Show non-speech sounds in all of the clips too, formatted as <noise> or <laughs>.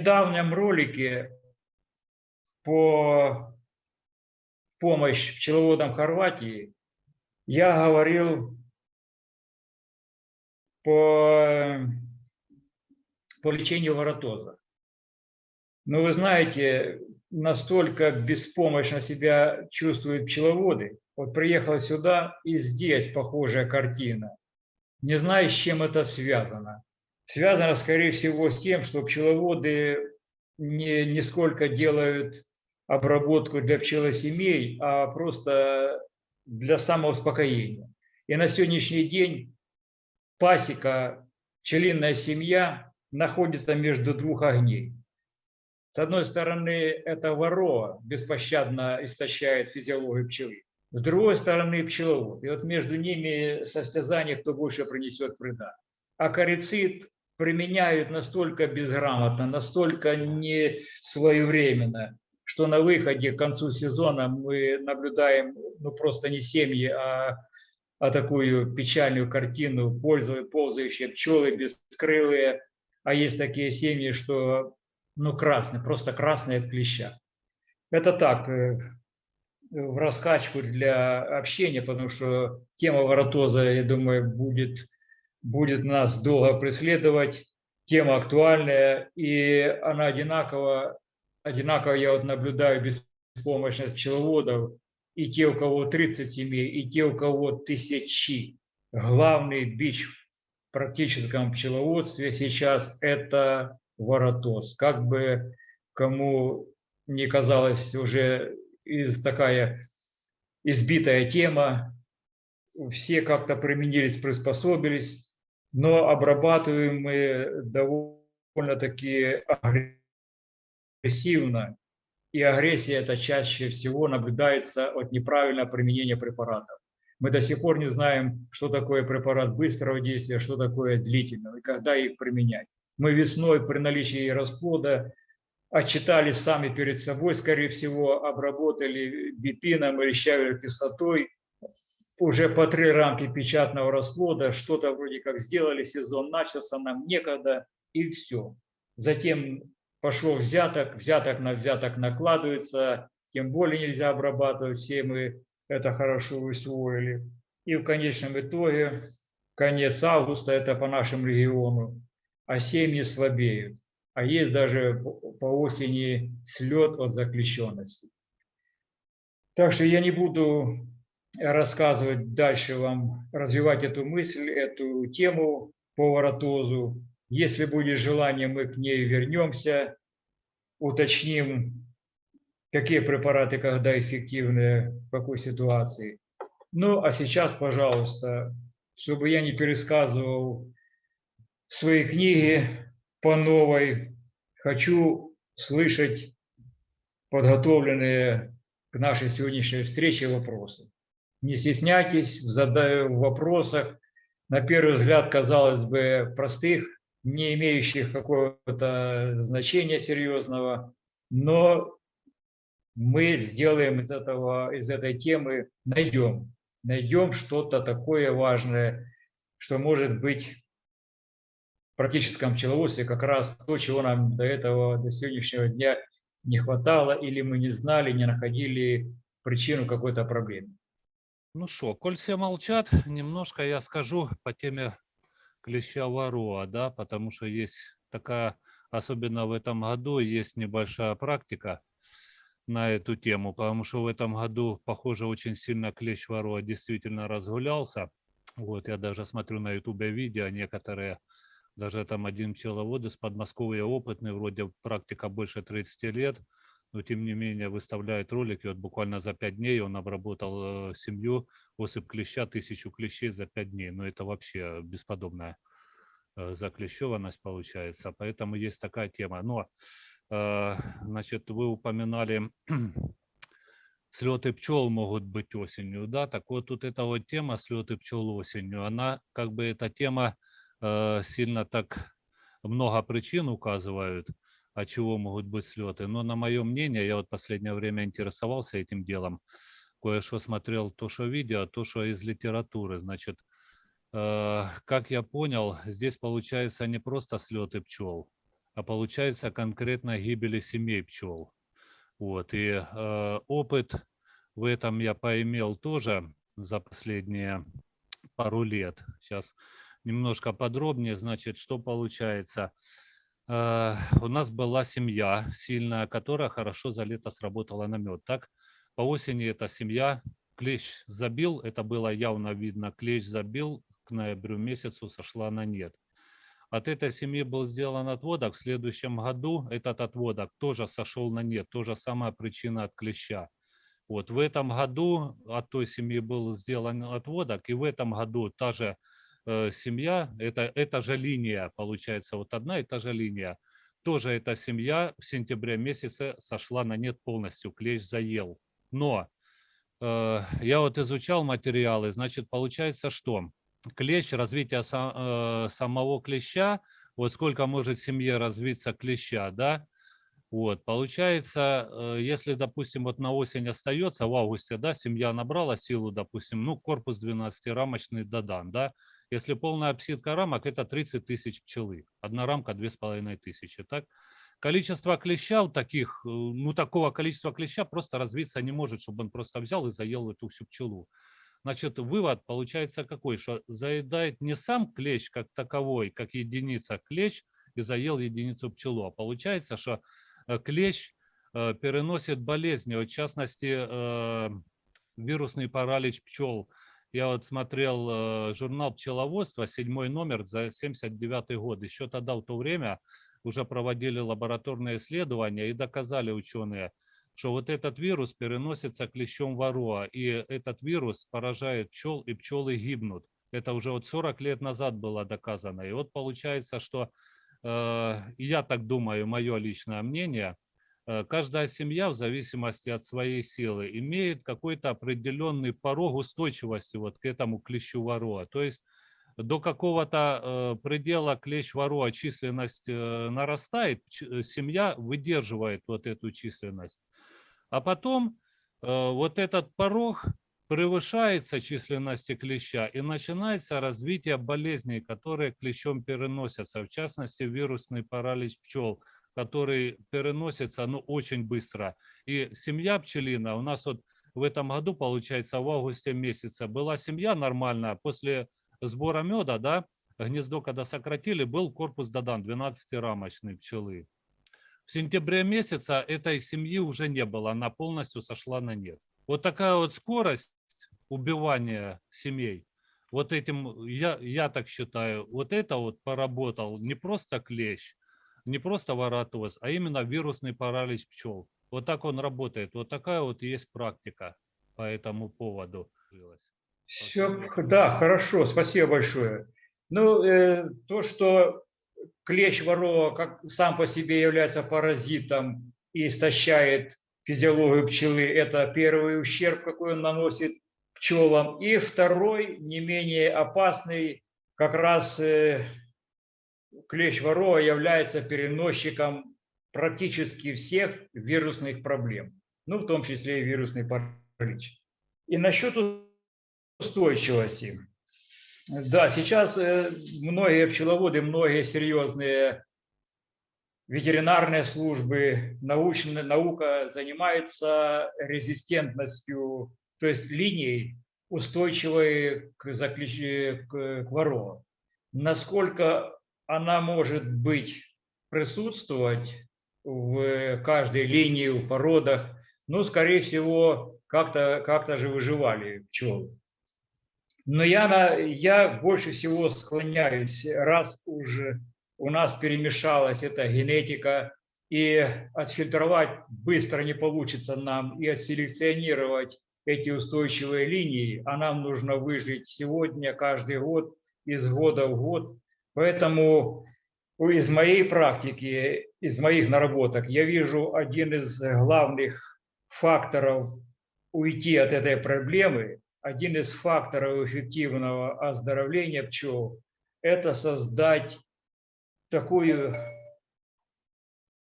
недавнем ролике по помощь пчеловодам Хорватии я говорил по, по лечению воротоза. Но вы знаете, настолько беспомощно себя чувствуют пчеловоды. Вот приехал сюда, и здесь похожая картина. Не знаю, с чем это связано связано, скорее всего, с тем, что пчеловоды не, не сколько делают обработку для пчелосемей, а просто для самоуспокоения. И на сегодняшний день пасека, пчелиная семья находится между двух огней. С одной стороны, это ворова беспощадно истощает физиологию пчелы. С другой стороны, пчеловод. И вот между ними состязание, кто больше принесет вреда. Акарицид применяют настолько безграмотно, настолько не своевременно, что на выходе к концу сезона мы наблюдаем ну, просто не семьи, а, а такую печальную картину, ползающие пчелы бескрылые, а есть такие семьи, что ну красные, просто красные от клеща. Это так, э, в раскачку для общения, потому что тема воротоза, я думаю, будет будет нас долго преследовать. Тема актуальная, и она одинаково, одинаково я вот наблюдаю беспомощность пчеловодов, и те, у кого 30 семей, и те, у кого тысячи. Главный бич в практическом пчеловодстве сейчас – это воротоз. Как бы кому не казалось уже из такая избитая тема, все как-то применились, приспособились, но обрабатываем мы довольно-таки агрессивно. И агрессия это чаще всего наблюдается от неправильного применения препаратов. Мы до сих пор не знаем, что такое препарат быстрого действия, что такое длительного и когда их применять. Мы весной при наличии расплода отчитались сами перед собой, скорее всего, обработали бипином или щавелевой кислотой, уже по три рамки печатного расплода, что-то вроде как сделали, сезон начался, нам некогда, и все. Затем пошло взяток, взяток на взяток накладывается, тем более нельзя обрабатывать, все мы это хорошо усвоили. И в конечном итоге, конец августа, это по нашему региону, а семьи слабеют. А есть даже по осени слет от заключенности. Так что я не буду рассказывать дальше вам, развивать эту мысль, эту тему по воротозу. Если будет желание, мы к ней вернемся, уточним, какие препараты, когда эффективны, в какой ситуации. Ну, а сейчас, пожалуйста, чтобы я не пересказывал свои книги по новой, хочу слышать подготовленные к нашей сегодняшней встрече вопросы. Не стесняйтесь в вопросах, на первый взгляд, казалось бы, простых, не имеющих какого-то значения серьезного, но мы сделаем из, этого, из этой темы, найдем, найдем что-то такое важное, что может быть в практическом пчеловодстве как раз то, чего нам до этого, до сегодняшнего дня не хватало, или мы не знали, не находили причину какой-то проблемы. Ну что, коль все молчат, немножко я скажу по теме клеща воруа, да, потому что есть такая, особенно в этом году, есть небольшая практика на эту тему, потому что в этом году, похоже, очень сильно клещ воруа действительно разгулялся. Вот, я даже смотрю на ютубе видео, некоторые, даже там один пчеловод из Подмосковья опытный, вроде практика больше 30 лет, но тем не менее выставляет ролики. Вот буквально за пять дней он обработал э, семью, осыпь клеща, тысячу клещей за пять дней. Но это вообще бесподобная э, заклещеванность получается. Поэтому есть такая тема. Но, э, значит, вы упоминали <clears throat> слеты пчел могут быть осенью, да, так вот тут эта вот тема слеты пчел осенью, она как бы эта тема сильно так много причин указывают, от чего могут быть слеты. Но на мое мнение, я вот последнее время интересовался этим делом, кое-что смотрел, то, что видео, то, что из литературы. Значит, э, как я понял, здесь получается не просто слеты пчел, а получается конкретно гибели семей пчел. Вот, и э, опыт в этом я поимел тоже за последние пару лет. Сейчас немножко подробнее, значит, что получается. Э, у нас была семья сильная, которая хорошо за лето сработала на мед. Так, по осени эта семья, клещ забил, это было явно видно, клещ забил, к ноябрю месяцу сошла на нет. От этой семьи был сделан отводок, в следующем году этот отводок тоже сошел на нет, тоже самая причина от клеща. Вот в этом году от той семьи был сделан отводок, и в этом году та же семья, это, эта же линия, получается, вот одна и та же линия, тоже эта семья в сентябре месяце сошла на нет полностью, клещ заел. Но э, я вот изучал материалы, значит, получается, что клещ, развитие сам, э, самого клеща, вот сколько может в семье развиться клеща, да, вот, получается, э, если, допустим, вот на осень остается, в августе, да, семья набрала силу, допустим, ну, корпус 12-рамочный додан, да, если полная обсидка рамок, это 30 тысяч пчелы, одна рамка 2500, так, количество клеща вот таких, э, ну, такого количества клеща просто развиться не может, чтобы он просто взял и заел эту всю пчелу. Значит, вывод получается какой, что заедает не сам клещ как таковой, как единица клещ, и заел единицу пчелу, а получается, что э, клещ э, переносит болезни, в частности, вирусный паралич пчел. Я вот смотрел журнал пчеловодства, седьмой номер за 79 год. Еще тогда в то время уже проводили лабораторные исследования и доказали ученые – что вот этот вирус переносится клещом вороа, и этот вирус поражает пчел, и пчелы гибнут. Это уже вот 40 лет назад было доказано. И вот получается, что, э, я так думаю, мое личное мнение, э, каждая семья в зависимости от своей силы имеет какой-то определенный порог устойчивости вот к этому клещу вороа. То есть до какого-то э, предела клещ вороа численность э, нарастает, семья выдерживает вот эту численность. А потом э, вот этот порог превышается численности клеща и начинается развитие болезней, которые клещом переносятся, в частности вирусный паралич пчел, который переносится ну, очень быстро. И семья пчелина у нас вот в этом году, получается, в августе месяце была семья нормальная, после сбора меда, да, гнездо когда сократили, был корпус додан 12-рамочной пчелы. В сентябре месяца этой семьи уже не было, она полностью сошла на нет. Вот такая вот скорость убивания семей, вот этим, я, я так считаю, вот это вот поработал не просто клещ, не просто воротоз, а именно вирусный паралич пчел. Вот так он работает. Вот такая вот есть практика по этому поводу. Все, да, хорошо, спасибо большое. Ну, э, то, что клещ ворова как сам по себе является паразитом и истощает физиологию пчелы, это первый ущерб, какой он наносит пчелам. И второй, не менее опасный, как раз э, клещ ворова является переносчиком практически всех вирусных проблем, ну, в том числе и вирусный паралич. И насчет устойчивости. Да, сейчас э, многие пчеловоды, многие серьезные ветеринарные службы, научная наука занимается резистентностью, то есть линией, устойчивой к, заключ... к, к. Насколько она может быть, присутствовать в каждой линии, в породах, ну, скорее всего, как-то как, -то, как -то же выживали пчелы. Но я, я больше всего склоняюсь, раз уже у нас перемешалась эта генетика, и отфильтровать быстро не получится нам, и отселекционировать эти устойчивые линии, а нам нужно выжить сегодня, каждый год, из года в год. Поэтому из моей практики, из моих наработок, я вижу один из главных факторов уйти от этой проблемы один из факторов эффективного оздоровления пчел – это создать такую,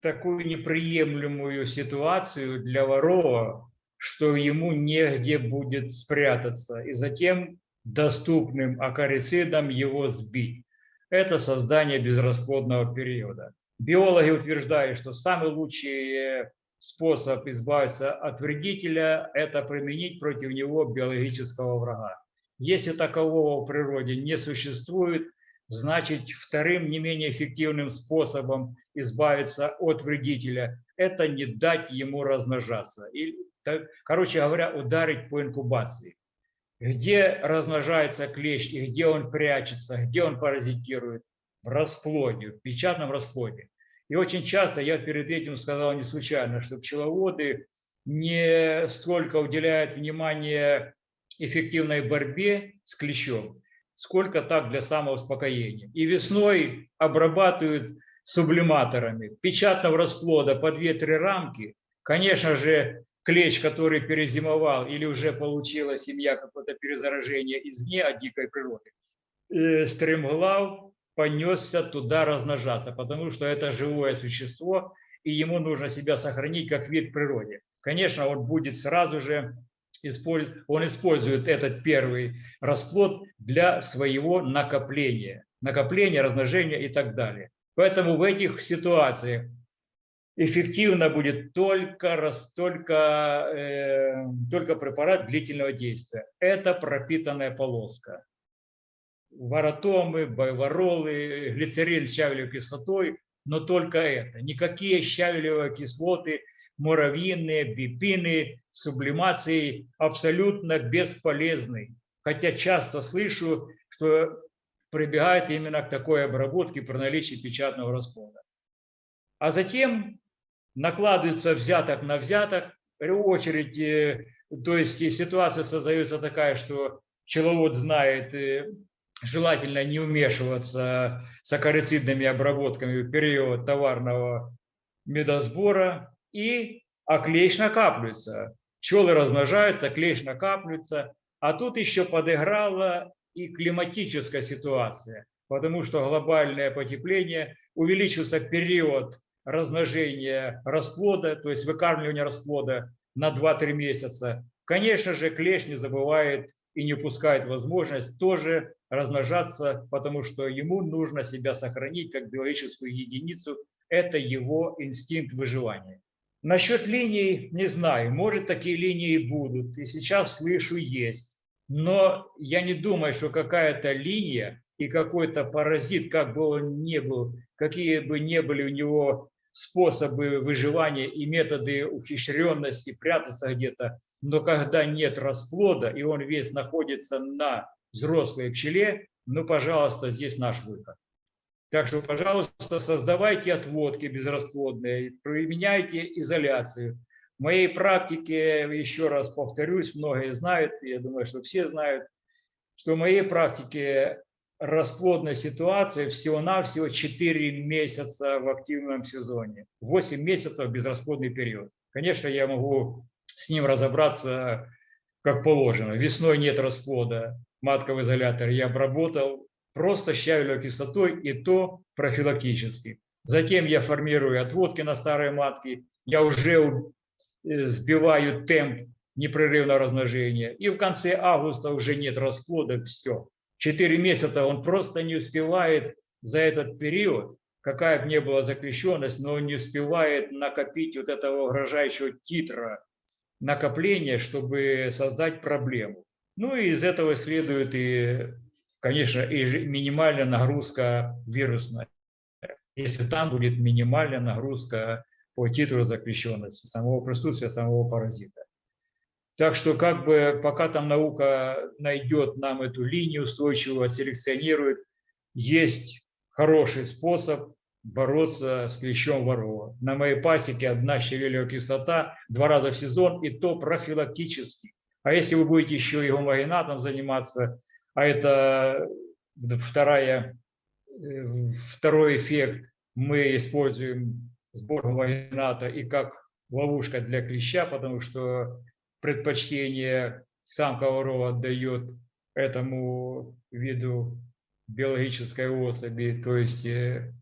такую неприемлемую ситуацию для ворова, что ему негде будет спрятаться, и затем доступным акарицидом его сбить. Это создание безрасплодного периода. Биологи утверждают, что самый лучший способ избавиться от вредителя – это применить против него биологического врага. Если такового в природе не существует, значит вторым не менее эффективным способом избавиться от вредителя – это не дать ему размножаться. И, короче говоря, ударить по инкубации. Где размножается клещ и где он прячется, где он паразитирует? В расплоде, в печатном расплоде. И очень часто, я перед этим сказал не случайно, что пчеловоды не столько уделяют внимание эффективной борьбе с клещом, сколько так для самоуспокоения. И весной обрабатывают сублиматорами печатного расплода по 2-3 рамки. Конечно же, клещ, который перезимовал или уже получила семья какое-то перезаражение извне от дикой природы, э, стремглав понесся туда размножаться, потому что это живое существо, и ему нужно себя сохранить как вид в природе. Конечно, он будет сразу же, он использует этот первый расплод для своего накопления, накопления, размножения и так далее. Поэтому в этих ситуациях эффективно будет только, только, э, только препарат длительного действия. Это пропитанная полоска варотомы, байворолы, глицерин с щавелевой кислотой, но только это. Никакие щавелевые кислоты, муравьиные, бипины, сублимации абсолютно бесполезны. Хотя часто слышу, что прибегает именно к такой обработке при наличии печатного расплода. А затем накладывается взяток на взяток, очередь, э, то есть ситуация создается такая, что пчеловод знает э, желательно не вмешиваться с акарицидными обработками в период товарного медосбора, и, а клещ накапливается. Пчелы размножаются, клещ накапливается, а тут еще подыграла и климатическая ситуация, потому что глобальное потепление, увеличился период размножения расплода, то есть выкармливания расплода на 2-3 месяца. Конечно же, клещ не забывает и не упускает возможность тоже размножаться, потому что ему нужно себя сохранить как биологическую единицу. Это его инстинкт выживания. Насчет линий не знаю, может такие линии будут, и сейчас слышу есть. Но я не думаю, что какая-то линия и какой-то паразит, как бы он ни был, какие бы ни были у него способы выживания и методы ухищренности, прятаться где-то, но когда нет расплода, и он весь находится на взрослой пчеле, ну, пожалуйста, здесь наш выход. Так что, пожалуйста, создавайте отводки безрасплодные, применяйте изоляцию. В моей практике, еще раз повторюсь, многие знают, я думаю, что все знают, что в моей практике расплодная ситуация всего-навсего 4 месяца в активном сезоне, 8 месяцев безрасплодный период. Конечно, я могу с ним разобраться как положено. Весной нет расплода, матка в изоляторе я обработал просто щавелевой кислотой и то профилактически. Затем я формирую отводки на старые матки, я уже э, сбиваю темп непрерывного размножения. И в конце августа уже нет расплода, все. Четыре месяца он просто не успевает за этот период, какая бы ни была закрещенность, но он не успевает накопить вот этого угрожающего титра накопления, чтобы создать проблему. Ну и из этого следует и, конечно, и минимальная нагрузка вирусная. Если там будет минимальная нагрузка по титру запрещенности, самого присутствия самого паразита. Так что как бы пока там наука найдет нам эту линию устойчивого, селекционирует, есть хороший способ бороться с клещом ворова. На моей пасеке одна щавелевая кислота два раза в сезон, и то профилактически. А если вы будете еще и гомогенатом заниматься, а это вторая, э, второй эффект, мы используем сбор гомогената и как ловушка для клеща, потому что предпочтение самка ворова отдает этому виду биологической особи, то есть э,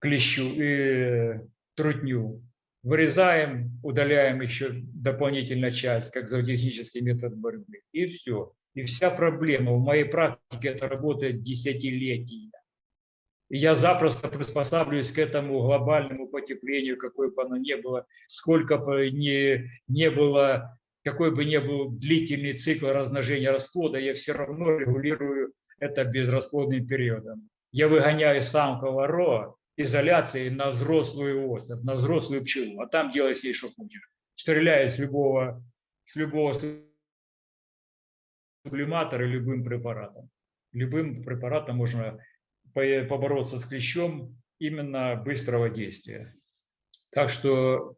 клещу, и трутню, вырезаем, удаляем еще дополнительно часть, как зоотехнический метод борьбы, и все. И вся проблема. В моей практике это работает десятилетия. И я запросто приспосабливаюсь к этому глобальному потеплению, какое бы оно ни было, сколько бы ни, не было, какой бы ни был длительный цикл размножения расплода, я все равно регулирую это безрасплодным периодом. Я выгоняю самку роа изоляцией на взрослую особь, на взрослую пчелу, а там делай ей что хочешь. Стреляю с любого, с любого сублиматора любым препаратом. Любым препаратом можно побороться с клещом именно быстрого действия. Так что,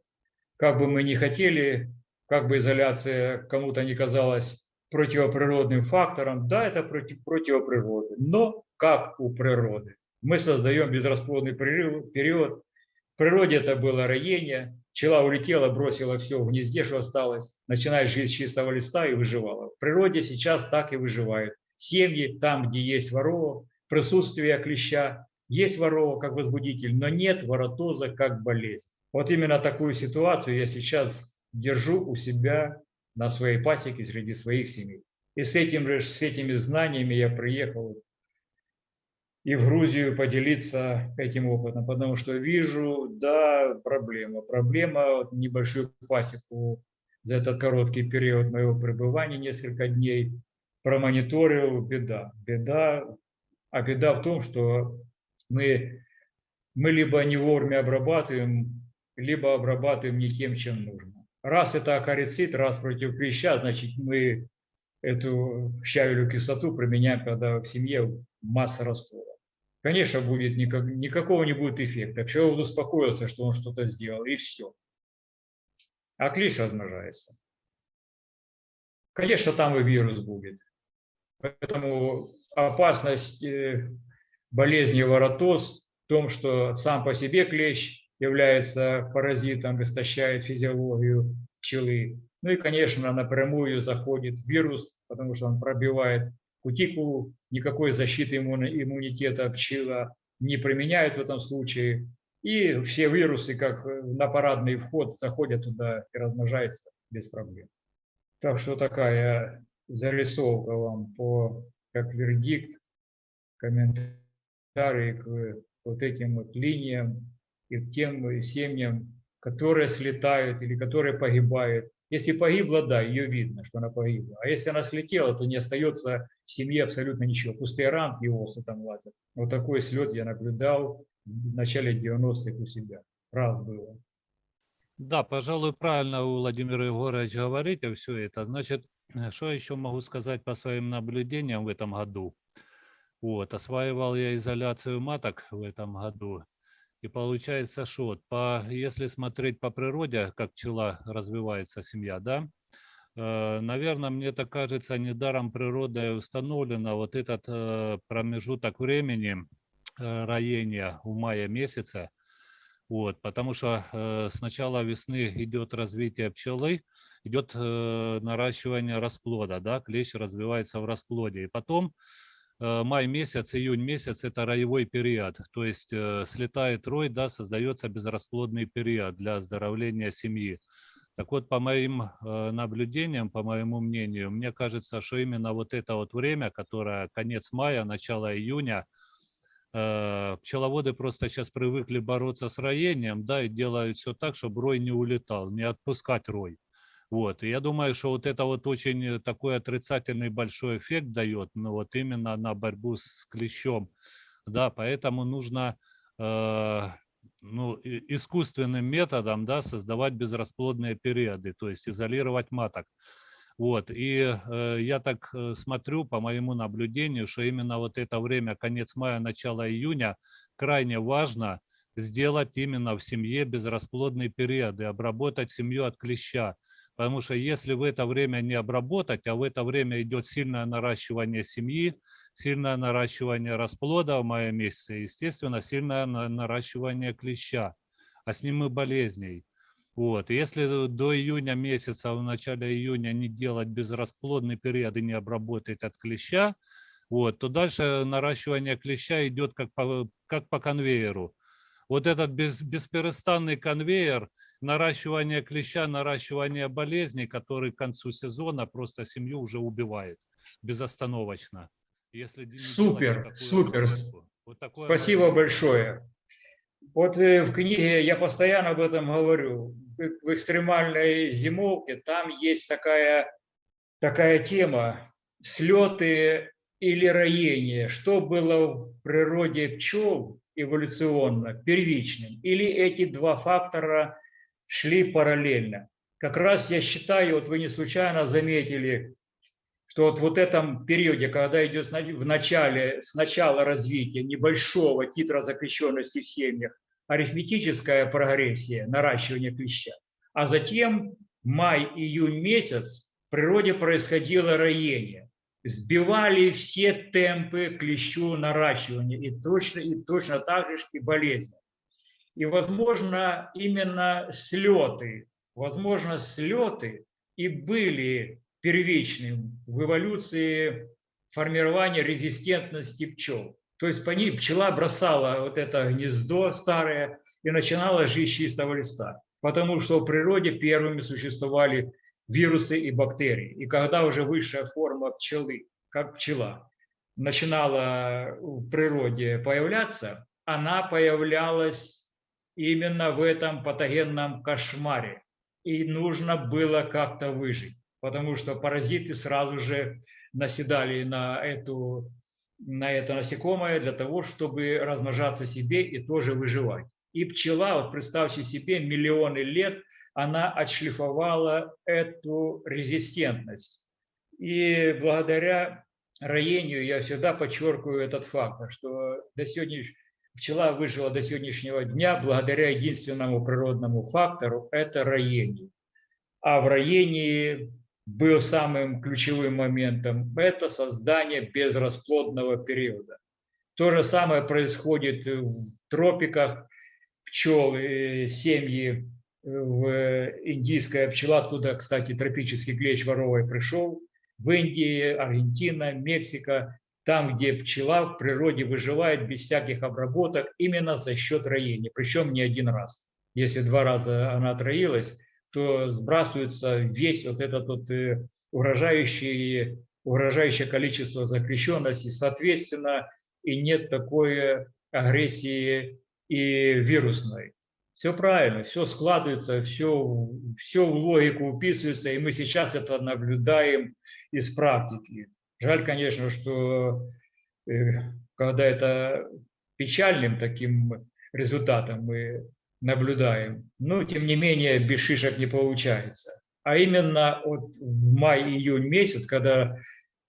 как бы мы ни хотели, как бы изоляция кому-то не казалась противоприродным фактором, да, это против, противоприроды, но как у природы. Мы создаем безрасплодный период. В природе это было роение, пчела улетела, бросила все в гнезде, что осталось, начинает жить с чистого листа и выживала. В природе сейчас так и выживают. Семьи, там, где есть ворова, присутствие клеща, есть ворова как возбудитель, но нет воротоза как болезнь. Вот именно такую ситуацию я сейчас держу у себя на своей пасеке среди своих семей. И с, этим, с этими знаниями я приехал и в Грузию поделиться этим опытом, потому что вижу, да, проблема. Проблема небольшую пасеку за этот короткий период моего пребывания, несколько дней, промониторил, беда. Беда а беда в том, что мы, мы либо не вовремя обрабатываем, либо обрабатываем не тем, чем нужно. Раз это акарицид, раз против клеща, значит мы эту щавелю кислоту применяем, когда в семье масса раствора. Конечно, будет никак, никакого не будет эффекта. Человек успокоился, что он что-то сделал, и все. А клещ размножается. Конечно, там и вирус будет. Поэтому опасность э, болезни воротоз в том, что сам по себе клещ является паразитом, истощает физиологию пчелы. Ну и, конечно, напрямую заходит вирус, потому что он пробивает кутикулу, никакой защиты иммунитета пчела не применяет в этом случае. И все вирусы, как на парадный вход, заходят туда и размножаются без проблем. Так что такая зарисовка вам по, как вердикт, комментарии к вот этим вот линиям и тем семьям, которые слетают или которые погибают. Если погибла, да, ее видно, что она погибла. А если она слетела, то не остается в семье абсолютно ничего. Пустые рамки и осы там лазят. Вот такой слет я наблюдал в начале 90-х у себя. Раз было. Да, пожалуй, правильно Владимир Егорович говорите все это. Значит, Э, что еще могу сказать по своим наблюдениям в этом году? Вот, осваивал я изоляцию маток в этом году. И получается, что по, если смотреть по природе, как пчела развивается, семья, да, э, наверное, мне так кажется, недаром природой установлено вот этот э, промежуток времени роения в мае месяце, вот, потому что э, с начала весны идет развитие пчелы, идет э, наращивание расплода, да, клещ развивается в расплоде. И потом э, май месяц, июнь месяц – это роевой период, то есть э, слетает рой, да, создается безрасплодный период для оздоровления семьи. Так вот, по моим э, наблюдениям, по моему мнению, мне кажется, что именно вот это вот время, которое конец мая, начало июня – Э, пчеловоды просто сейчас привыкли бороться с роением, да, и делают все так, чтобы рой не улетал, не отпускать рой. Вот, и я думаю, что вот это вот очень такой отрицательный большой эффект дает, ну вот именно на борьбу с клещом, да, поэтому нужно э, ну, искусственным методом, да, создавать безрасплодные периоды, то есть изолировать маток. Вот, и э, я так э, смотрю по моему наблюдению, что именно вот это время, конец мая, начало июня, крайне важно сделать именно в семье безрасплодный период и обработать семью от клеща. Потому что если в это время не обработать, а в это время идет сильное наращивание семьи, сильное наращивание расплода в мае месяце, естественно, сильное наращивание клеща, а с ним и болезней. Вот. Если до июня месяца, в начале июня не делать безрасплодный период и не обработать от клеща, вот, то дальше наращивание клеща идет как по, как по конвейеру. вот этот без, бесперестанный конвейер наращивания клеща, наращивания болезней, который к концу сезона просто семью уже убивает безостановочно. Если Супер, супер. Вот такое Спасибо мое- большое. Вот э, в книге я постоянно об этом говорю. В в экстремальной зимовке там есть такая, такая тема слеты или роение. Что было в природе пчел эволюционно, первичным? Или эти два фактора шли параллельно? Как раз я считаю, вот вы не случайно заметили, что вот, вот этом периоде, когда идет в начале, с начала развития небольшого титра запрещенности в семьях, арифметическая прогрессия, наращивание клеща, а затем май-июнь месяц в природе происходило роение. Сбивали все темпы клещу наращивания и точно, и точно так же и болезни. И, возможно, именно слеты, возможно, слеты и были первичным в эволюции формирования резистентности пчел. То есть по ней пчела бросала вот это гнездо старое и начинала жить с чистого листа. Потому что в природе первыми существовали вирусы и бактерии. И когда уже высшая форма пчелы, как пчела, начинала в природе появляться, она появлялась именно в этом патогенном кошмаре. И нужно было как-то выжить, потому что паразиты сразу же наседали на, эту, на это насекомое для того, чтобы размножаться себе и тоже выживать. И пчела, вот представьте себе, миллионы лет она отшлифовала эту резистентность. И благодаря роению я всегда подчеркиваю этот факт, что до сегодняшнего пчела выжила до сегодняшнего дня благодаря единственному природному фактору – это роение. А в роении был самым ключевым моментом – это создание безрасплодного периода. То же самое происходит в тропиках пчел, э, семьи в индийская пчела, откуда, кстати, тропический клещ воровой пришел, в Индии, Аргентина, Мексика, там, где пчела в природе выживает без всяких обработок именно за счет роения, причем не один раз. Если два раза она отроилась, то сбрасывается весь вот этот вот э, угрожающий, угрожающее количество запрещенности, соответственно, и нет такой агрессии и вирусной. Все правильно, все складывается, все, все в логику уписывается, и мы сейчас это наблюдаем из практики. Жаль, конечно, что э, когда это печальным таким результатом мы наблюдаем, но тем не менее без шишек не получается. А именно вот в май-июнь месяц, когда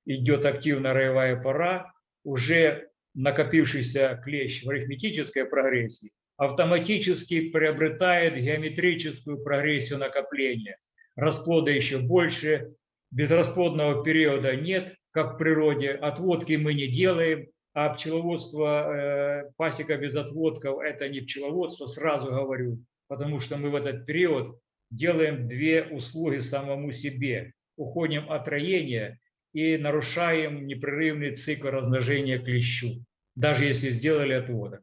идет активная роевая пора, уже накопившийся клещ в арифметической прогрессии автоматически приобретает геометрическую прогрессию накопления. Расплода еще больше, безрасплодного периода нет, как в природе, отводки мы не делаем, а пчеловодство, э, пасека без отводков – это не пчеловодство, сразу говорю, потому что мы в этот период делаем две услуги самому себе. Уходим от роения и нарушаем непрерывный цикл размножения клещу, даже если сделали отводок.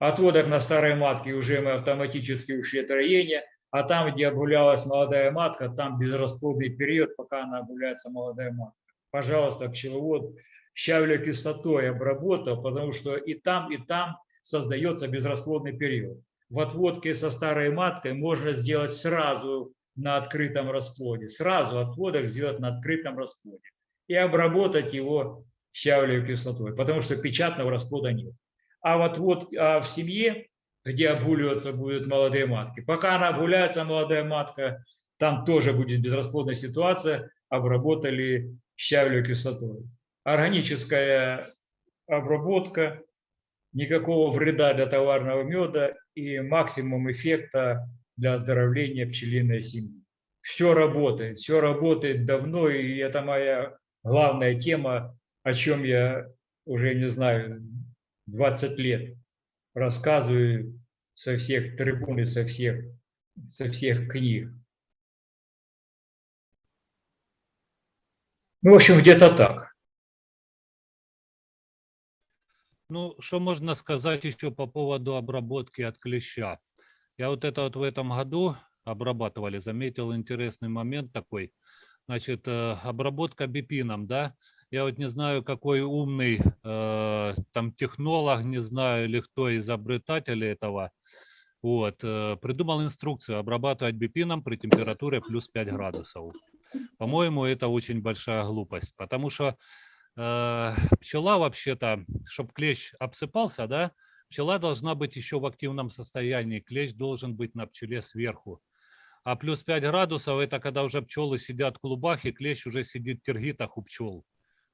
Отводок на старой матке уже мы автоматически ушли от роения, а там, где обгулялась молодая матка, там безрасплодный период, пока она обгуляется молодая матка. Пожалуйста, пчеловод щавлю кислотой обработал, потому что и там, и там создается безрасплодный период. В отводке со старой маткой можно сделать сразу на открытом расплоде, сразу отводок сделать на открытом расплоде и обработать его щавлевой кислотой, потому что печатного расплода нет. А вот, вот а в семье, где обгуливаться будут молодые матки, пока она обгуляется, молодая матка, там тоже будет безрасплодная ситуация, обработали щавлевой кислотой. Органическая обработка, никакого вреда для товарного меда и максимум эффекта для оздоровления пчелиной семьи. Все работает, все работает давно, и это моя главная тема, о чем я уже не знаю, 20 лет рассказываю со всех трибун и со всех, со всех книг. Ну, в общем, где-то так. Ну, что можно сказать еще по поводу обработки от клеща? Я вот это вот в этом году обрабатывали, заметил интересный момент такой. Значит, э, обработка бипином, да? Я вот не знаю, какой умный э, там технолог, не знаю, или кто изобретатель этого, вот, э, придумал инструкцию обрабатывать бипином при температуре плюс 5 градусов. По-моему, это очень большая глупость, потому что э, пчела вообще-то, чтобы клещ обсыпался, да, пчела должна быть еще в активном состоянии, клещ должен быть на пчеле сверху. А плюс 5 градусов – это когда уже пчелы сидят в клубах, и клещ уже сидит в тергитах у пчел.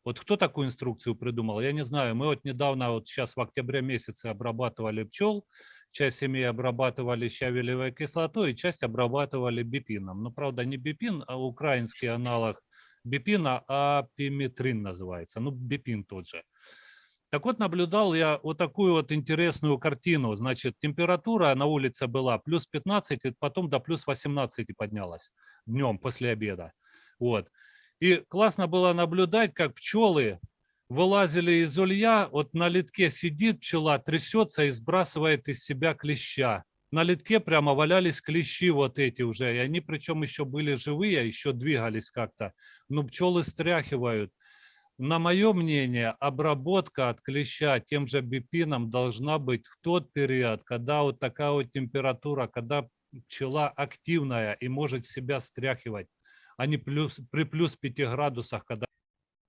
Вот кто такую инструкцию придумал, я не знаю. Мы вот недавно, вот сейчас в октябре месяце обрабатывали пчел, часть семьи обрабатывали щавелевой кислотой, часть обрабатывали бипином. Но, правда, не бипин, а украинский аналог бипина, а пиметрин называется. Ну, бипин тот же. Так вот, наблюдал я вот такую вот интересную картину. Значит, температура на улице была плюс 15, и потом до плюс 18 поднялась днем после обеда. Вот. И классно было наблюдать, как пчелы вылазили из улья, вот на литке сидит пчела, трясется и сбрасывает из себя клеща. На литке прямо валялись клещи вот эти уже, и они причем еще были живые, еще двигались как-то. Но пчелы стряхивают. На мое мнение, обработка от клеща тем же бипином должна быть в тот период, когда вот такая вот температура, когда пчела активная и может себя стряхивать, а не плюс, при плюс 5 градусах, когда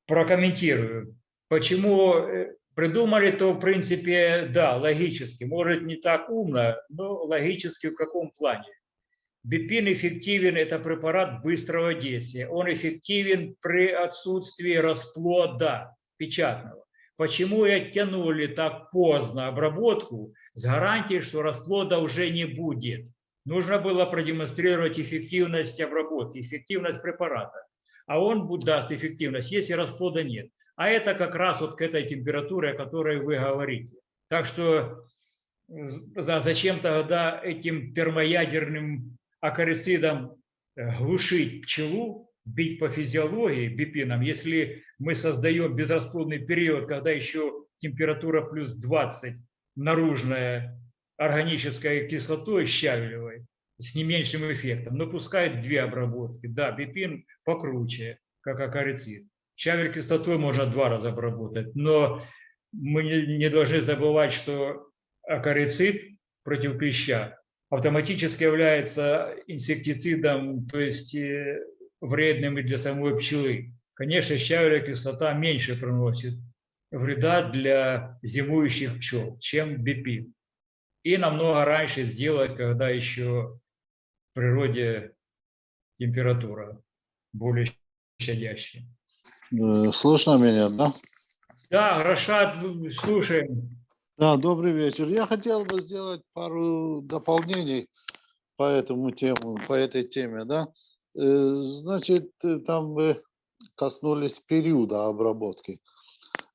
Прокомментирую. Почему э, придумали, то в принципе, да, логически. Может не так умно, но логически в каком плане? Бипин эффективен, это препарат быстрого действия. Он эффективен при отсутствии расплода печатного. Почему и оттянули так поздно обработку с гарантией, что расплода уже не будет? Нужно было продемонстрировать эффективность обработки, эффективность препарата. А он даст эффективность, если расплода нет. А это как раз вот к этой температуре, о которой вы говорите. Так что зачем тогда этим термоядерным акарицидом э, глушить пчелу, бить по физиологии бипином, если мы создаем безрасплодный период, когда еще температура плюс 20 наружная органической кислотой щавелевой с не меньшим эффектом, но пускай две обработки. Да, бипин покруче, как акарицид. Щавель кислотой можно два раза обработать, но мы не должны забывать, что акарицид против клеща автоматически является инсектицидом, то есть э, вредным и для самой пчелы. Конечно, щавелевая кислота меньше приносит вреда для зимующих пчел, чем бипин. И намного раньше сделать, когда еще в природе температура более щадящая. Э, Слышно меня, да? Да, Рашад, слушаем. Да, добрый вечер. Я хотел бы сделать пару дополнений по этому тему, по этой теме, да. Э, Значит, э, там вы коснулись периода обработки.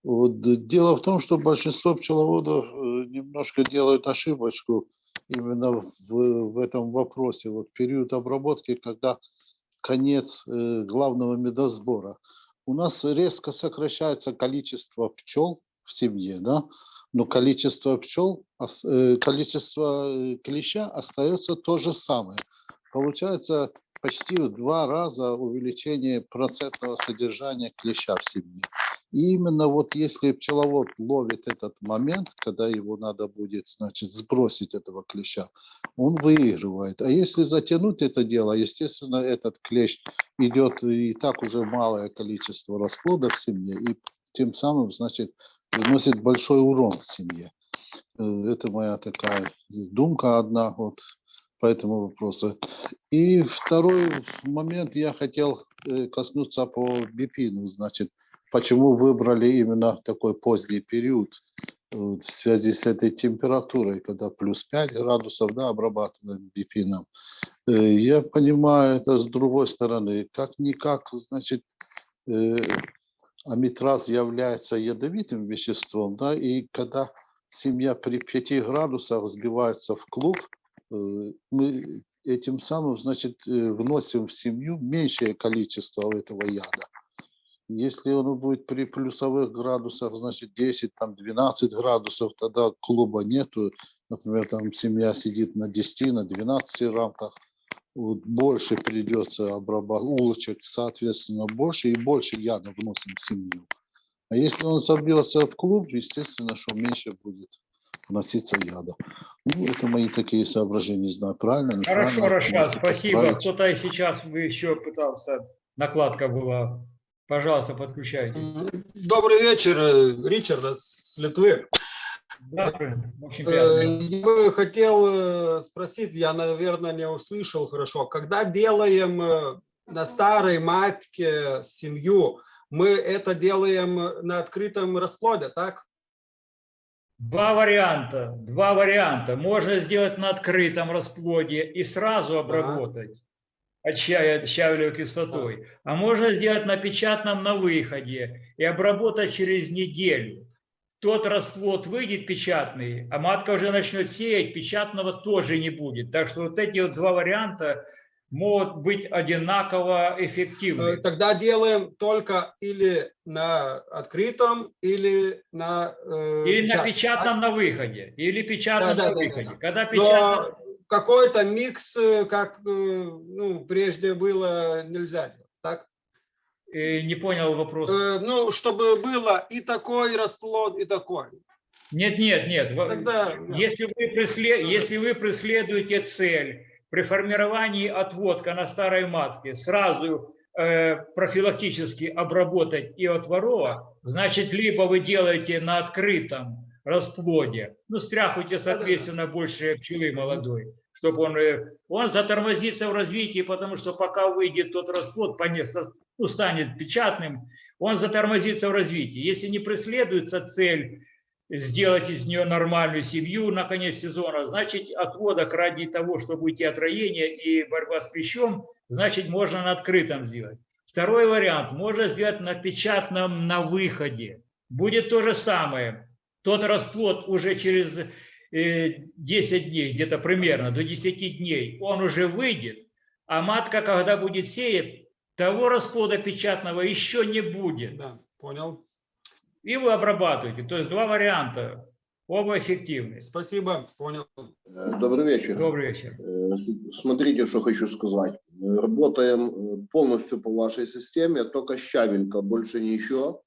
Вот. Дело в том, что большинство пчеловодов немножко делают ошибочку именно в, в этом вопросе. Вот период обработки, когда конец главного медосбора. У нас резко сокращается количество пчел в семье, да, но количество пчел, количество клеща остается то же самое. Получается почти в два раза увеличение процентного содержания клеща в семье. И именно вот если пчеловод ловит этот момент, когда его надо будет, значит, сбросить этого клеща, он выигрывает. А если затянуть это дело, естественно, этот клещ идет и так уже малое количество расплода в семье, и тем самым, значит, приносит большой урон в семье. Э, Это моя такая думка одна вот по этому вопросу. И второй момент я хотел э, коснуться по бипину, значит, почему выбрали именно такой поздний период э, в связи с этой температурой, когда плюс 5 градусов, да, обрабатываем бипином. Э, Я понимаю это с другой стороны, как-никак, значит, э, амитраз является ядовитым веществом, да, и когда семья при 5 градусах сбивается в клуб, мы этим самым, значит, вносим в семью меньшее количество этого яда. Если он будет при плюсовых градусах, значит 10, там 12 градусов, тогда клуба нету. Например, там семья сидит на 10, на 12 рамках. Вот больше придется обрабатывать, улочек, соответственно, больше и больше яда вносим в семью. А если он собьется в клуб, естественно, что меньше будет вноситься яда. Ну, это мои такие соображения, не знаю, правильно. Хорошо, Рашад, спасибо. Кто-то сейчас еще пытался, накладка была. Пожалуйста, подключайтесь. Добрый вечер, э, Ричард с Литвы. Да, очень приятно. Э, Я бы хотел э, спросить, я, наверное, не услышал хорошо. Когда делаем э, на старой матке семью, мы это делаем на открытом расплоде, так? Два варианта, два варианта. Можно сделать на открытом расплоде и сразу обработать щавелевой кислотой. А можно сделать на печатном на выходе и обработать через неделю. Тот расплод выйдет печатный, а матка уже начнет сеять, печатного тоже не будет. Так что вот эти вот два варианта могут быть одинаково Э, эффективны. Тогда делаем только или на открытом, или на э, Или на печатном, печатном на выходе, или печатном Да, да, на да, да, выходе. да. Когда Но печатно... какой-то микс, э, как э, ну, прежде было, нельзя делать, так? Не понял вопрос. Э, Ну, чтобы было и такой расплод, и такой. Нет, нет, нет. Тогда, да. Если вы, пресле- если вы преследуете цель при формировании отводка на старой матке сразу э, профилактически обработать и от ворова, значит, либо вы делаете на открытом расплоде, ну, стряхуйте, соответственно, больше пчелы молодой, чтобы он, э, он затормозится в развитии, потому что пока выйдет тот расплод, ну, станет печатным, он затормозится в развитии. Если не преследуется цель сделать из нее нормальную семью на конец сезона, значит, отводок ради того, чтобы уйти от роения и борьба с клещом, значит, можно на открытом сделать. Второй вариант, можно сделать на печатном на выходе. Будет то же самое. Тот расплод уже через 10 дней, где-то примерно до 10 дней, он уже выйдет, а матка, когда будет сеять, того расплода печатного еще не будет Да, понял. и вы обрабатываете. То есть два варианта, оба эффективны. Спасибо, понял. Э, Добрый вечер. Добрый вечер. Э, Смотрите, что хочу сказать. Э, Работаем э, полностью по вашей системе, только щавелька, больше ничего.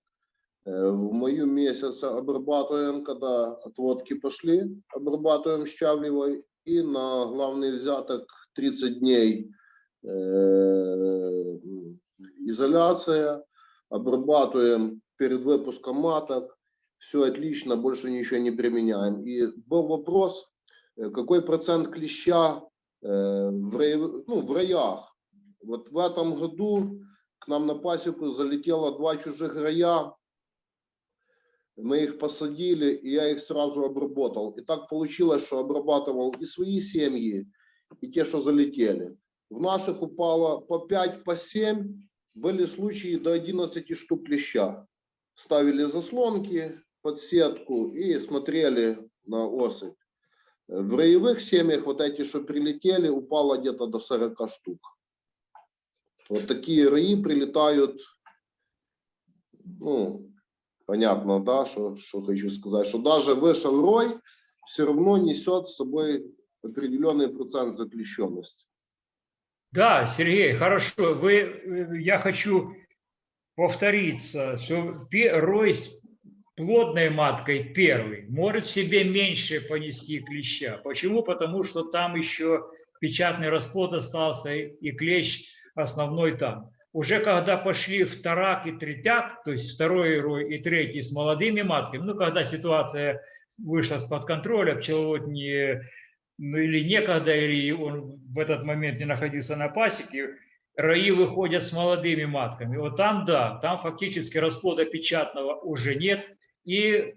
Э, В мою месяц обрабатываем, когда отводки пошли, обрабатываем щавлевой. И на главный взяток 30 дней э, изоляция, обрабатываем перед выпуском маток. Все отлично, больше ничего не применяем. И был вопрос, э, какой процент клеща в, рай- ну, в раях. Вот в этом году к нам на пасеку залетело два чужих рая. Мы их посадили, и я их сразу обработал. И так получилось, что обрабатывал и свои семьи, и те, что залетели. В наших упало по 5, по 7. Были случаи до 11 штук клеща. Ставили заслонки под сетку и смотрели на особь. В роевых семьях вот эти, что прилетели, упало где-то до 40 штук. Вот такие раи прилетают, ну, понятно, да, что, что хочу сказать, что даже вышел рой, все равно несет с собой определенный процент заключенности. Да, Сергей, хорошо. Вы, э, я хочу повториться, что рой с плодной маткой первый может себе меньше понести клеща. Почему? Потому что там еще печатный расплод остался и клещ основной там. Уже когда пошли вторак и третяк, то есть второй рой и третий с молодыми матками, ну, когда ситуация вышла из-под контроля, пчеловод не, ну, или некогда, или он в этот момент не находился на пасеке, раи выходят с молодыми матками. Вот там, да, там фактически расплода печатного уже нет, и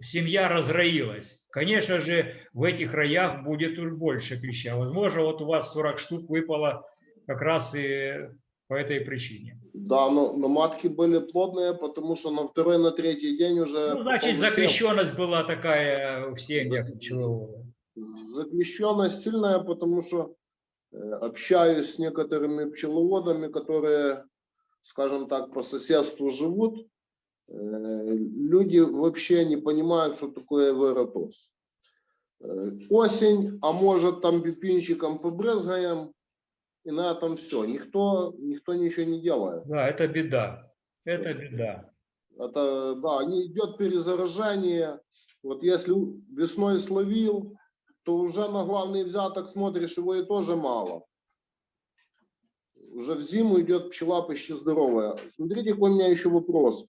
семья разроилась. Конечно же, в этих раях будет больше клеща. Возможно, вот у вас 40 штук выпало как раз и по этой причине. Да, но, но матки были плодные, потому что на второй, на третий день уже... Ну, значит, закрещенность была такая в семьях. Заключенность сильная, потому что э, общаюсь с некоторыми пчеловодами, которые скажем так, по соседству живут, э, люди вообще не понимают, что такое аэротоз. Э, Осень, а может там бипинчиком побрызгаем, и на этом все. Никто, никто ничего не делает. Да, это беда. Это беда. Это, да, не идет перезаражение. Вот если весной словил, то уже на главный взяток смотришь, его и тоже мало. Уже в зиму идет пчела почти здоровая. Смотрите, какой у меня еще вопрос,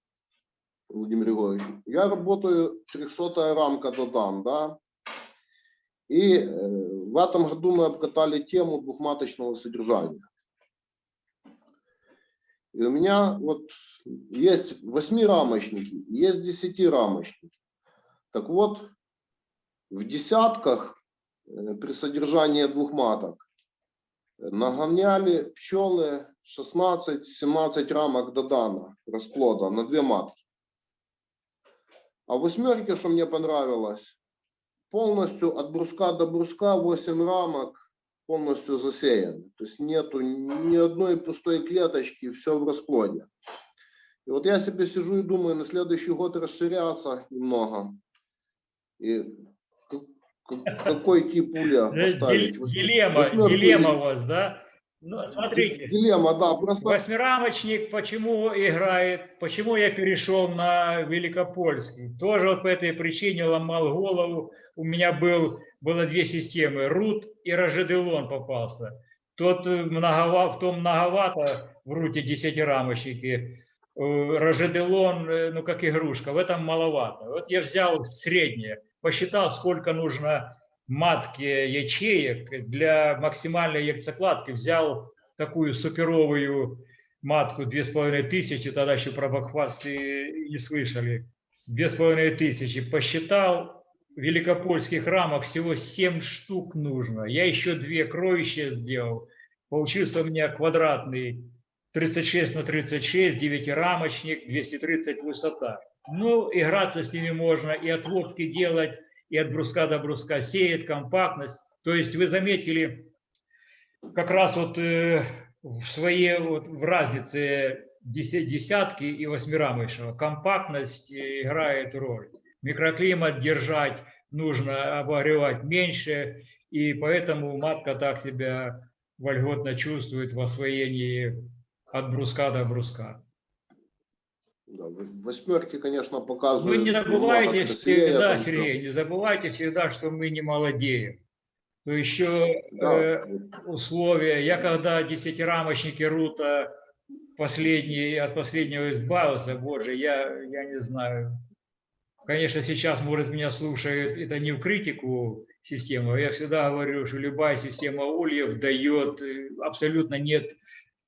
Владимир Григорьевич. Я работаю 300 рамка Додан, да? И э, в этом году мы обкатали тему двухматочного содержания. И у меня вот есть восьмирамочники, есть десятирамочники. Так вот, в десятках э, при содержании двух маток нагоняли пчелы 16-17 рамок Додана расплода на две матки. А в восьмерке, что мне понравилось, полностью от бруска до бруска 8 рамок полностью засеяны. То есть нету ни одной пустой клеточки, все в расплоде. И вот я себе сижу и думаю, на следующий год расширяться немного. И какой тип улья Э, поставить? Дилемма, дилемма у вас, да? Ну, смотрите, Дилемма, да, просто восьмирамочник, почему играет, почему я перешел на Великопольский? Тоже вот по этой причине ломал голову. У меня был, было две системы, Рут и Рожеделон попался. Тот э, многова, в том многовато в Руте десятирамочнике. Э, Рожеделон, э, ну как игрушка, в этом маловато. Вот я взял среднее, посчитал, сколько нужно матки ячеек для максимальной яйцекладки. Взял такую суперовую матку, две с половиной тысячи, тогда еще про бакфаст не слышали. Две с половиной тысячи. Посчитал, в великопольских рамах всего 7 штук нужно. Я еще две кровища сделал. Получился у меня квадратный 36 на 36, девятирамочник, 230 высота. Ну, играться с ними можно, и отводки делать, и от бруска до бруска сеет, компактность. То есть вы заметили, как раз вот э, в своей вот в разнице деся- десятки и восьмирамочного компактность играет роль. Микроклимат держать нужно, обогревать меньше, и поэтому матка так себя вольготно чувствует в освоении от бруска до бруска. Да, восьмерки, конечно, Вы показывают. не много забывайте всегда, всё. Сергей, не забывайте всегда, что мы не молодеем. То еще Да, э, условия. Я когда десятирамочники Рута последний, от последнего избавился, боже, я, я не знаю. Конечно, сейчас, может, меня слушают, это не в критику системы, я всегда говорю, что любая система ульев дает, э, абсолютно нет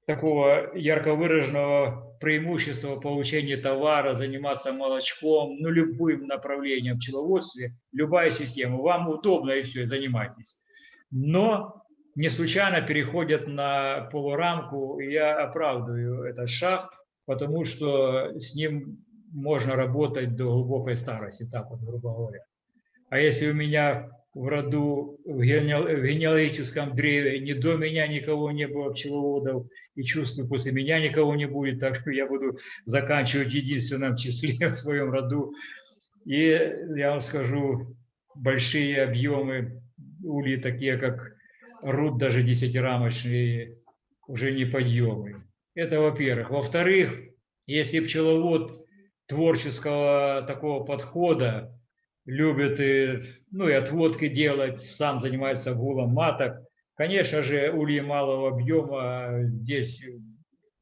такого ярко выраженного преимущества получения товара, заниматься молочком, ну, любым направлением в пчеловодстве, любая система. Вам удобно и все, занимайтесь. Но не случайно переходят на полурамку, и я оправдываю этот шаг, потому что с ним можно работать до глубокой старости, так вот, грубо говоря. А если у меня в роду, в генеал- в генеалогическом древе ни до меня никого не было пчеловодов, и чувствую, после меня никого не будет, так что я буду заканчивать в единственном числе <laughs> в своем роду. И я вам скажу, большие объемы ульи, такие как руд, даже десятирамочные, уже не подъемы. Это во-первых. Во-вторых, если пчеловод творческого такого подхода, любит и, ну, и отводки делать, сам занимается гулом маток. Конечно же, ульи малого объема здесь,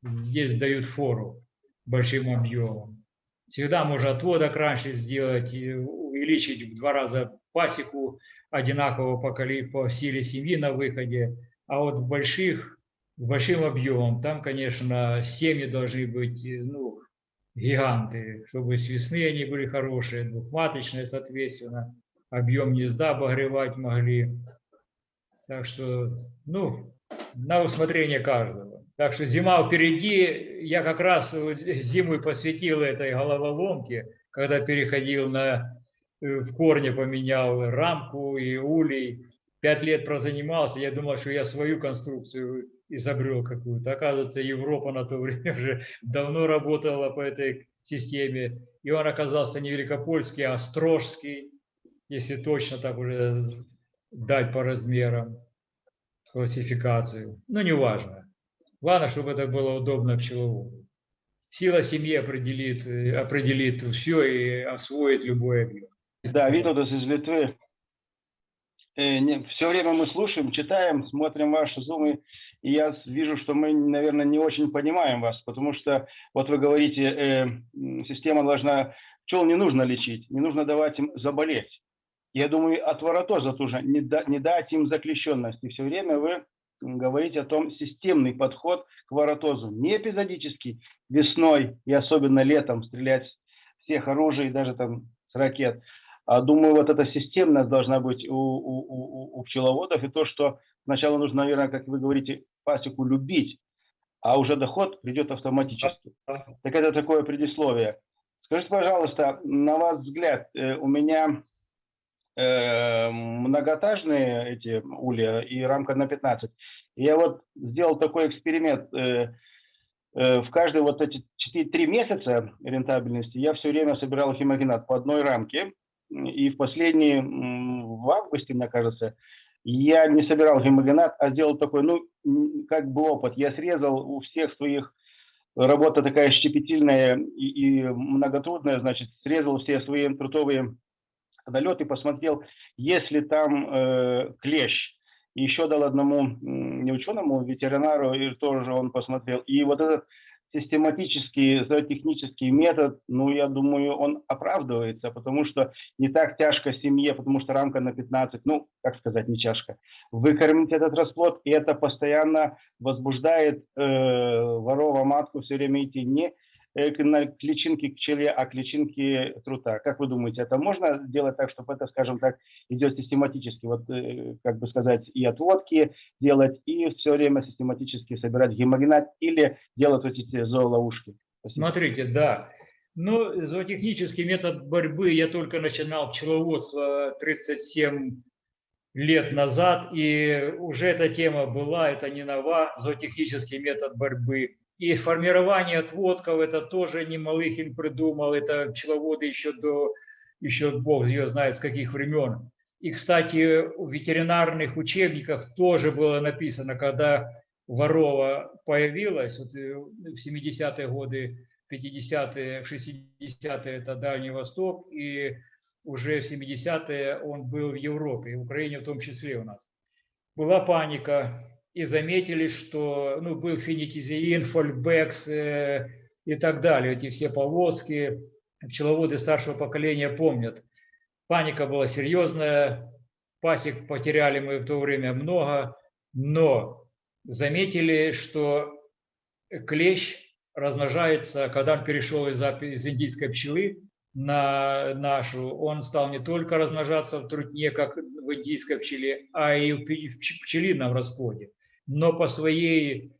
здесь дают фору большим объемом. Всегда можно отводок раньше сделать, увеличить в два раза пасеку одинаково по, по силе семьи на выходе. А вот в больших, с большим объемом, там, конечно, семьи должны быть ну, гиганты, чтобы с они были хорошие, двухматочные, соответственно, объем гнезда обогревать могли. Так что, ну, на усмотрение каждого. Так что зима впереди. Я как раз зиму посвятил этой головоломке, когда переходил на э, в корне поменял рамку и улей. Пять лет прозанимался. Я думал, что я свою конструкцию изобрел какую-то. Оказывается, Европа на то время <laughs> уже давно работала по этой системе. И он оказался не великопольский, а острожский, если точно так уже дать по размерам классификацию. Ну, неважно. Главное, чтобы это было удобно пчеловоду. Сила семьи определит, э, определит все и освоит любой объект. Да, Виталдас из Литвы. Все время мы слушаем, читаем, смотрим ваши зумы, и я вижу, что мы, наверное, не очень понимаем вас, потому что вот вы говорите, э, система должна, пчел не нужно лечить, не нужно давать им заболеть. Я думаю, от воротоза тоже не, да- не дать им заклещенности. Все время вы говорите о том системный подход к воротозу, не эпизодический, весной и особенно летом стрелять всех оружий, даже там с ракет. А думаю, вот эта системность должна быть у, у, у- у пчеловодов, и то, что сначала нужно, наверное, как вы говорите, пасеку любить, а уже доход придет автоматически. Так это такое предисловие. Скажите, пожалуйста, на ваш взгляд, э, у меня э, многоэтажные эти улья и рамка на 15. Я вот сделал такой эксперимент. э, В каждые вот эти 4-3 месяца рентабельности я все время собирал химогенат по одной рамке. И в последние, м, в августе, мне кажется, я не собирал гемогенат, а сделал такой, ну, как бы опыт. Я срезал у всех своих, работа такая щепетильная и, и многотрудная, значит, срезал все свои трутовые налеты, посмотрел, если там э, клещ. Еще дал одному не ученому, ветеринару, и тоже он посмотрел. И вот этот систематический, зоотехнический метод, ну, я думаю, он оправдывается, потому что не так тяжко семье, потому что рамка на 15, ну, как сказать, не тяжко, выкормить этот расплод, и это постоянно возбуждает э, ворова матку все время идти не на- к личинке к пчеле, а к личинке трута. Как вы думаете, это можно сделать так, чтобы это, скажем так, идет систематически, вот, э, как бы сказать, и отводки делать, и все время систематически собирать гемогенат или делать вот эти зооловушки? Спасибо. Смотрите, да. Ну, зоотехнический метод борьбы я только начинал пчеловодство 37 лет назад, и уже эта тема была, это не нова, зоотехнический метод борьбы. И формирование отводков, это тоже не Малыхин придумал, это пчеловоды еще до, еще Бог ее знает с каких времен. И, кстати, в ветеринарных учебниках тоже было написано, когда ворова появилась, вот э, в 70-е годы, 50-е, 60-е это Дальний Восток, и уже в 70-е он был в Европе, в Украине в том числе у нас. Была паника, и заметили, что ну, был финикизеин, фольбекс э, и так далее, эти все повозки, пчеловоды старшего поколения помнят. Паника была серьезная, пасек потеряли мы в то время много, но заметили, что клещ размножается, когда он перешел из, из индийской пчелы на нашу, он стал не только размножаться в трутне, как в индийской пчеле, а и в пчелином расплоде. Но по своей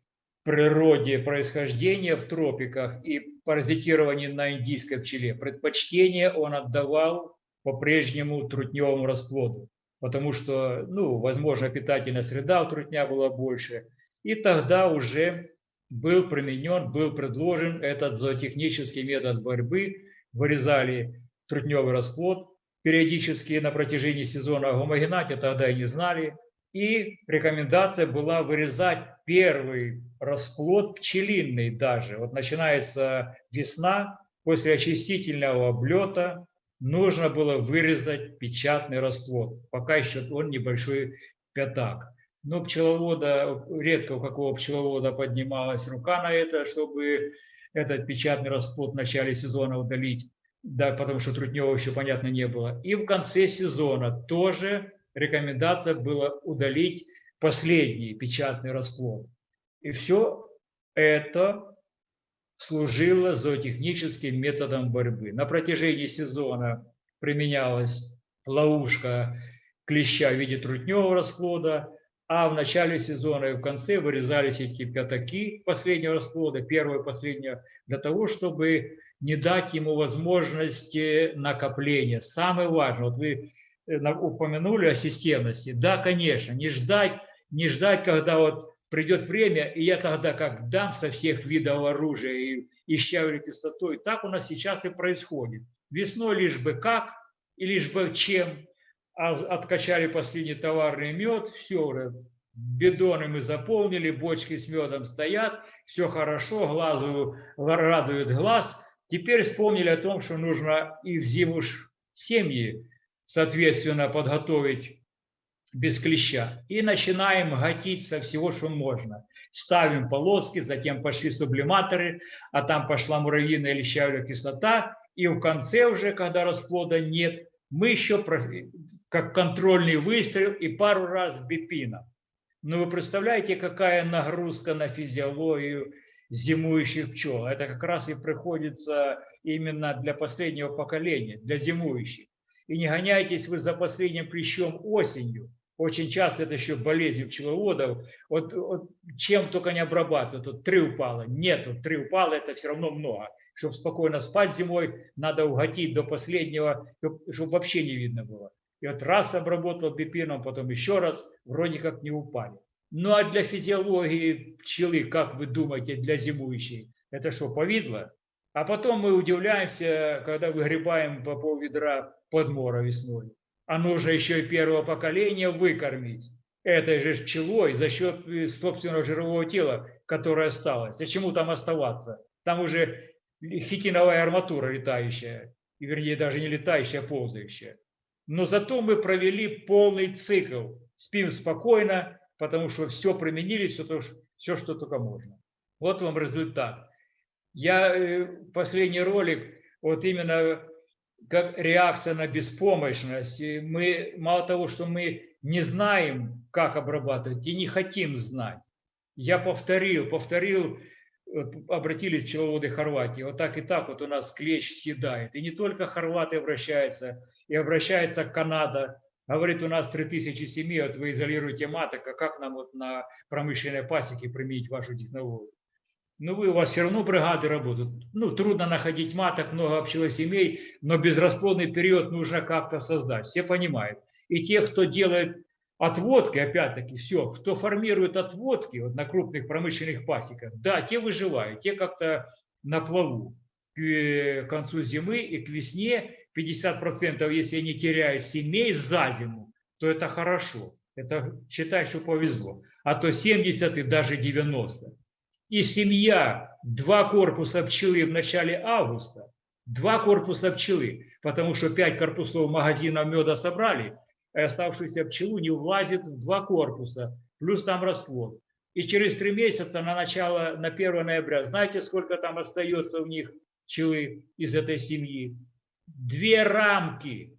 природе происхождения в тропиках и паразитированию на индийской пчеле предпочтение он отдавал по-прежнему трутневому расплоду, потому что, ну, возможно, питательная среда у трутня была больше. И тогда уже был применен, был предложен этот зоотехнический метод борьбы. Вырезали трутневый расплод периодически на протяжении сезона. О тогда и не знали. И рекомендация была вырезать первый расплод пчелиный даже. Вот начинается весна, после очистительного облета нужно было вырезать печатный расплод, пока еще он небольшой пятак. Но пчеловода, редко у какого пчеловода поднималась рука на это, чтобы этот печатный расплод в начале сезона удалить, да, потому что трутнева еще, понятно, не было. И в конце сезона тоже рекомендация была удалить последний печатный расплод. И все это служило зоотехническим методом борьбы. На протяжении сезона применялась ловушка клеща в виде трутневого расплода, а в начале сезона и в конце вырезались эти пятаки последнего расплода, первого и последнего, для того, чтобы не дать ему возможности накопления. Самое важное, вот вы упомянули о системности. Да, конечно, не ждать, не ждать, когда вот придет время, и я тогда как дам со всех видов оружия и, и щавель кислотой, так у нас сейчас и происходит. Весной лишь бы как, и лишь бы чем, а откачали последний товарный мед, все уже, мы заполнили, бочки с медом стоят, все хорошо, глазу радует глаз. Теперь вспомнили о том, что нужно и в зиму семьи, соответственно, подготовить без клеща. И начинаем гатить со всего, что можно. Ставим полоски, затем пошли сублиматоры, а там пошла муравьиная или щавелевая кислота. И в конце уже, когда расплода нет, мы еще как контрольный выстрел и пару раз бипина. Но вы представляете, какая нагрузка на физиологию зимующих пчел. Это как раз и приходится именно для последнего поколения, для зимующих. И не гоняйтесь вы за последним клещом осенью. Очень часто это еще болезнь пчеловодов. Вот, вот чем только не обрабатывают. Вот три упало. Нет, вот три упало, это все равно много. Чтобы спокойно спать зимой, надо уготить до последнего, чтобы вообще не видно было. И вот раз обработал бипином, потом еще раз, вроде как не упали. Ну а для физиологии пчелы, как вы думаете, для зимующей, это что, повидло? А потом мы удивляемся, когда выгребаем по пол ведра подмора весной. А нужно еще и первого поколения выкормить этой же пчелой за счет собственного жирового тела, которое осталось. Зачем там оставаться? Там уже хитиновая арматура летающая, вернее даже не летающая, а ползающая. Но зато мы провели полный цикл. Спим спокойно, потому что все применили, все, то, все что только можно. Вот вам результат. Я э, последний ролик, вот именно как реакция на беспомощность. Мы мало того, что мы не знаем, как обрабатывать, и не хотим знать. Я повторил, повторил, обратились пчеловоды Хорватии, вот так и так вот у нас клещ съедает. И не только хорваты обращаются, и обращается Канада, говорит, у нас 3000 семей, вот вы изолируете маток, а как нам вот на промышленной пасеке применить вашу технологию? Ну, вы, у вас все равно бригады работают. Ну, трудно находить маток, много семей, но безрасплодный период нужно как-то создать. Все понимают. И те, кто делает отводки, опять-таки, все, кто формирует отводки вот на крупных промышленных пасеках, да, те выживают, те как-то на плаву к э, концу зимы и к весне 50%, если они теряют семей за зиму, то это хорошо. Это считай, что повезло. А то 70 и даже 90. И семья, два корпуса пчелы в начале августа, два корпуса пчелы, потому что пять корпусов магазина меда собрали, а оставшуюся пчелу не влазит в два корпуса, плюс там расплод. И через три месяца на начало, на 1 ноября, знаете, сколько там остается у них пчелы из этой семьи? две рамки,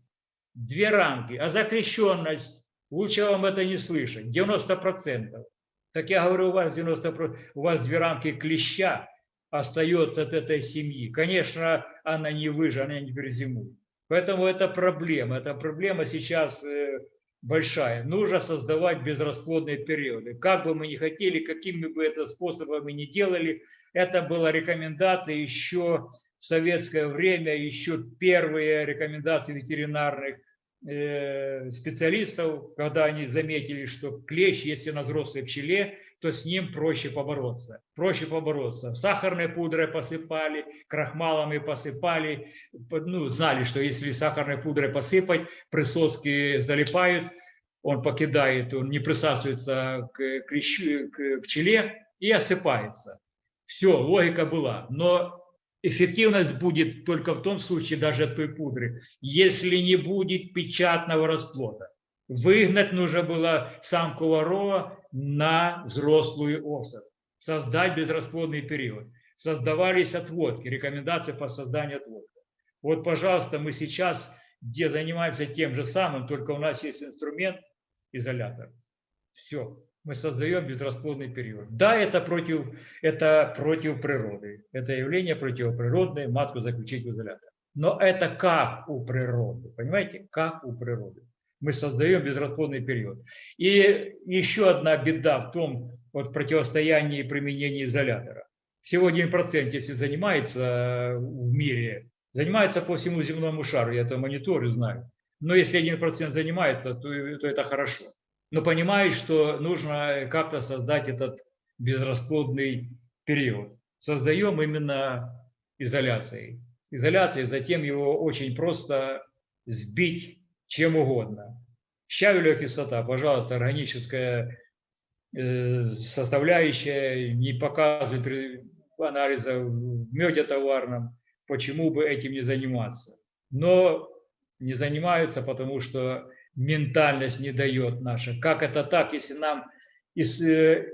две рамки, а закрещенность, лучше вам это не слышать, 90%. Так я говорю, у вас 90%, у вас две рамки клеща остается от этой семьи. Конечно, она не выжила, она не перезимует. Поэтому это проблема, это проблема сейчас э, большая. Нужно создавать безрасплодные периоды. Как бы мы ни хотели, какими бы это способами ни делали, это была рекомендация еще в советское время еще первые рекомендации ветеринарных специалистов, когда они заметили, что клещ, если на взрослой пчеле, то с ним проще побороться. Проще побороться. Сахарной пудрой посыпали, крахмалами посыпали. Ну, знали, что если сахарной пудрой посыпать, присоски залипают, он покидает, он не присасывается к, клещу, к пчеле и осыпается. Все, логика была. Но эффективность будет только в том случае, даже от той пудры, если не будет печатного расплода. Выгнать нужно было самку ворова на взрослую особь, создать безрасплодный период. Создавались отводки, рекомендации по созданию отводка. Вот, пожалуйста, мы сейчас где занимаемся тем же самым, только у нас есть инструмент, изолятор. Все мы создаем безрасплодный период. Да, это против, это против природы. Это явление противоприродное, матку заключить в изолятор. Но это как у природы, понимаете, как у природы. Мы создаем безрасплодный период. И еще одна беда в том, вот в противостоянии применения изолятора. Всего 1% если занимается в мире, занимается по всему земному шару, я это мониторю, знаю. Но если 1% занимается, то, то это хорошо. Но понимают, что нужно как-то создать этот безрасплодный период. Создаем именно изоляцией. Изоляцией, затем его очень просто сбить чем угодно. Щавелевая кислота, пожалуйста, органическая э, составляющая, не показывает анализа в меде товарном, почему бы этим не заниматься. Но не занимаются, потому что ментальность не дает наша. Как это так, если нам из, э,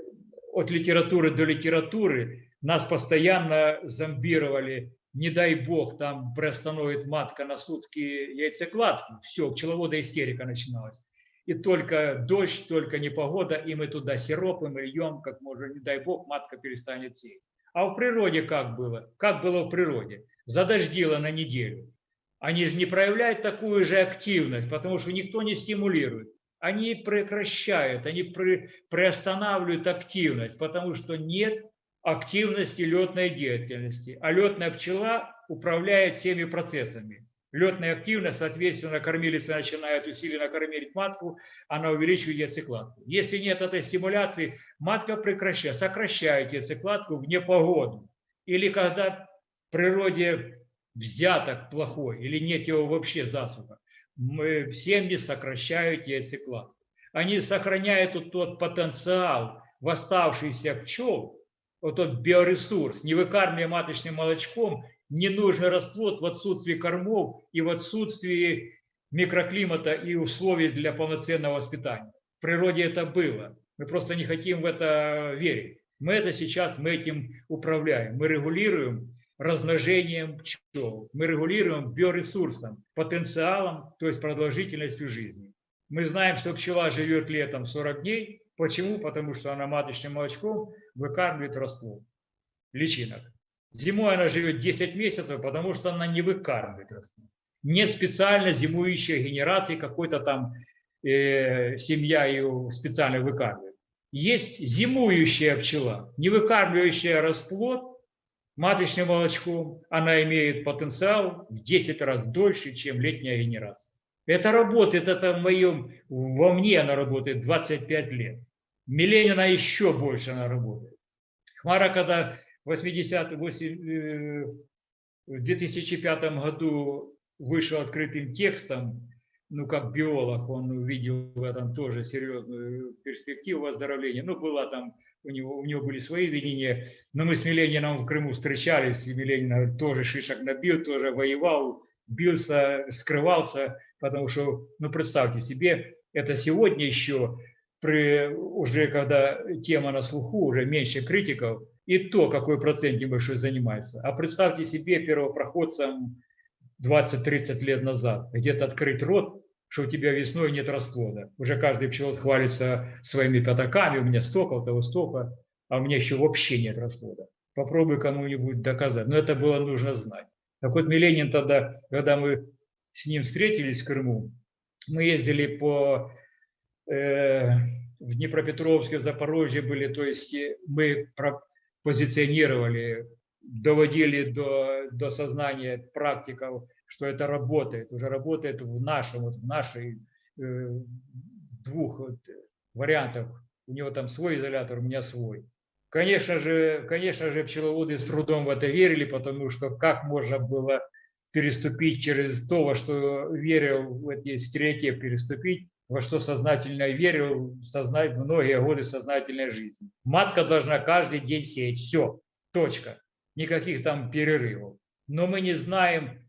от литературы до литературы нас постоянно зомбировали, не дай бог, там приостановит матка на сутки яйцекладку, все, пчеловода истерика начиналась. И только дождь, только непогода, и мы туда сиропом льем, как можно, не дай бог, матка перестанет сеять. А в природе как было? Как было в природе? Задождило на неделю. Они же не проявляют такую же активность, потому что никто не стимулирует. Они прекращают, они при- приостанавливают активность, потому что нет активности летной деятельности. А летная пчела управляет всеми процессами. Летная активность, соответственно, кормилица начинает усиленно кормить матку, она увеличивает яйцекладку. Если нет этой стимуляции, матка прекращает, сокращает яйцекладку в непогоду. Или когда в природе взяток плохой, или нет его вообще засуха, мы, семьи сокращают яйцекладку. Они сохраняют вот тот потенциал в оставшийся пчел, вот тот биоресурс, не выкармливая маточным молочком, ненужный расплод в отсутствии кормов и в отсутствии микроклимата и условий для полноценного воспитания. В природе это было. Мы просто не хотим в это верить. Мы это сейчас, мы этим управляем. Мы регулируем размножением пчел. Мы регулируем биоресурсом, потенциалом, то есть продолжительностью жизни. Мы знаем, что пчела живет летом 40 дней. Почему? Потому что она маточным молочком выкармливает расплод личинок. Зимой она живет 10 месяцев, потому что она не выкармливает расплод. Нет специально зимующей генерации, какой-то там э, семья ее специально выкармливает. Есть зимующая пчела, не выкармливающая расплод маточным молочком. Она имеет потенциал в 10 раз дольше, чем летняя генерация. Это работает, это в моем, во мне она работает 25 лет. Миленина еще больше она работает. Хмара, когда 80 э, в 2005 году вышел открытым текстом, ну, как биолог, он увидел в этом тоже серьезную перспективу выздоровления. Ну, была там, у него, у него были свои видения, но мы с Милениным в Крыму встречались, и Миленин тоже шишек набил, тоже воевал, бился, скрывался, потому что, ну, представьте себе, это сегодня еще, при, уже когда тема на слуху, уже меньше критиков, и то, какой процент небольшой занимается. А представьте себе первопроходцам 20-30 лет назад, где-то открыть рот, что у тебя весной нет расплода. Уже каждый пчелот хвалится своими пятаками, у меня столько, у того столько, а у меня еще вообще нет расплода. Попробуй кому-нибудь доказать. Но это было нужно знать. Так вот, Миленин тогда, когда мы с ним встретились в Крыму, мы ездили по э, в Днепропетровске, в Запорожье были, то есть мы про, позиционировали, доводили до, до сознания практиков, что это работает, уже работает в нашем, вот в нашей э, двух вот вариантах. У него там свой изолятор, у меня свой. Конечно же, конечно же, пчеловоды с трудом в это верили, потому что как можно было переступить через то, во что верил, в эти стереотипы переступить, во что сознательно верил сознать, многие годы сознательной жизни. Матка должна каждый день сеять. Все, точка. Никаких там перерывов. Но мы не знаем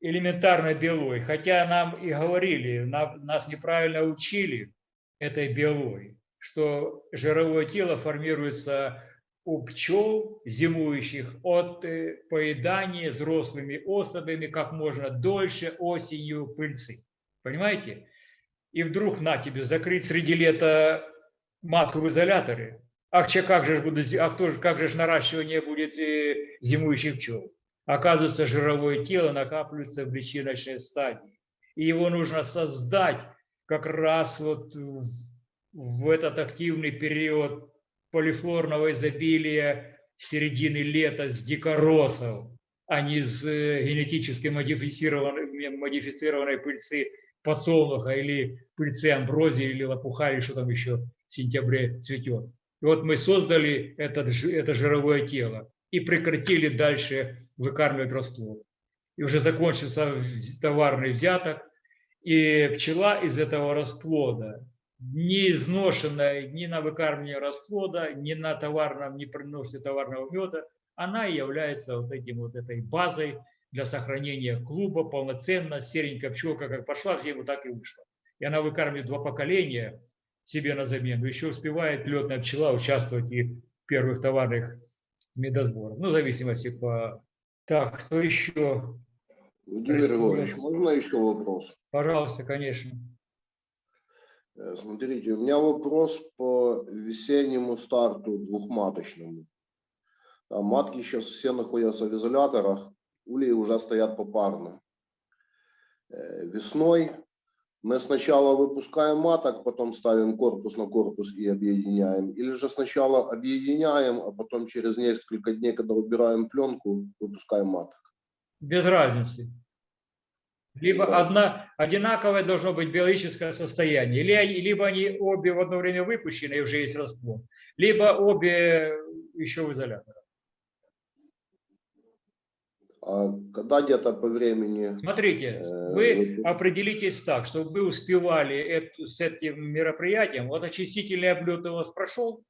элементарной биологии. Хотя нам и говорили, нас неправильно учили этой биологии, что жировое тело формируется у пчел зимующих от поедания взрослыми особями как можно дольше осенью пыльцы. Понимаете? И вдруг на тебе закрыть среди лета матку в изоляторе. Ах, че, как же будет, а кто же, как же наращивание будет зимующих пчел? Оказывается, жировое тело накапливается в личиночной стадии. И его нужно создать как раз вот в, в этот активный период полифлорного изобилия середины лета с дикоросов, а не с генетически модифицированной, модифицированной пыльцы подсолнуха или пыльцы амброзии или лопуха, или что там еще в сентябре цветет. И вот мы создали этот, это жировое тело и прекратили дальше выкармливать расплод. И уже закончился товарный взяток, и пчела из этого расплода, не изношенная ни на выкармливание расплода, ни на товарном, не приносе товарного меда, она является вот этим вот этой базой для сохранения клуба полноценно. Серенькая пчелка как пошла в зиму, так и вышла. И она выкармливает два поколения себе на замену. Еще успевает летная пчела участвовать и в первых товарных медосборах. Ну, в зависимости по... Так, кто еще? Владимир. Григорьевич, можно еще вопрос? Пожалуйста, конечно. Э, Смотрите, у меня вопрос по весеннему старту двухматочному. Там матки сейчас все находятся в изоляторах, ульи уже стоят попарно. Э, Весной мы сначала выпускаем маток, потом ставим корпус на корпус и объединяем. Или же сначала объединяем, а потом через несколько дней, когда убираем пленку, выпускаем маток. Без разницы. Либо Без разницы. одна, одинаковое должно быть биологическое состояние. Или, либо они обе в одно время выпущены и уже есть расплод, либо обе еще в изоляторе. А когда где-то по времени Смотрите, Э, вы определитесь так, чтобы вы успевали эту- с этим мероприятием. Вот очистительный облет у вас прошел,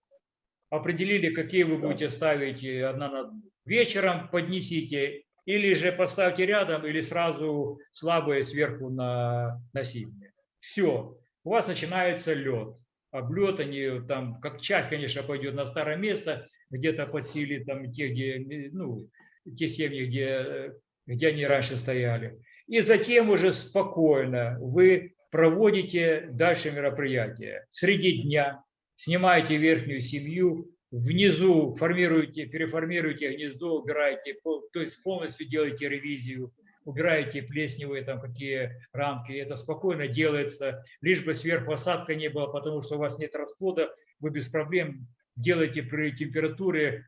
определили, какие вы Да. будете ставить э, одна на вечером, поднесите, или же поставьте рядом, или сразу слабые сверху на, на сильные. Все, у вас начинается лед. Облет, они там, как часть, конечно, пойдет на старое место, где-то подсилит там те, где, ну, те семьи, где, э, где они раньше стояли. И затем уже спокойно вы проводите дальше мероприятие. Среди дня снимаете верхнюю семью, внизу формируете, переформируете гнездо, убираете, то есть полностью делаете ревизию, убираете плесневые там какие рамки, это спокойно делается, лишь бы сверху осадка не было, потому что у вас нет расплода, вы без проблем делаете при температуре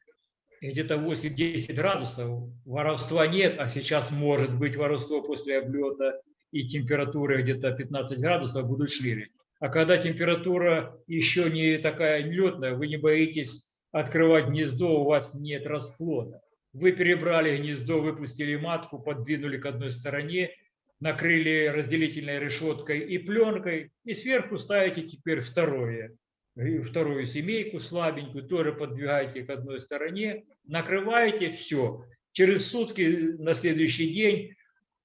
где-то 8-10 градусов, воровства нет, а сейчас может быть воровство после облета и температура где-то 15 градусов будут шире. А когда температура еще не такая летная, вы не боитесь открывать гнездо, у вас нет расплода. Вы перебрали гнездо, выпустили матку, подвинули к одной стороне, накрыли разделительной решеткой и пленкой, и сверху ставите теперь второе, вторую семейку слабенькую, тоже подвигаете к одной стороне, накрываете, все. Через сутки на следующий день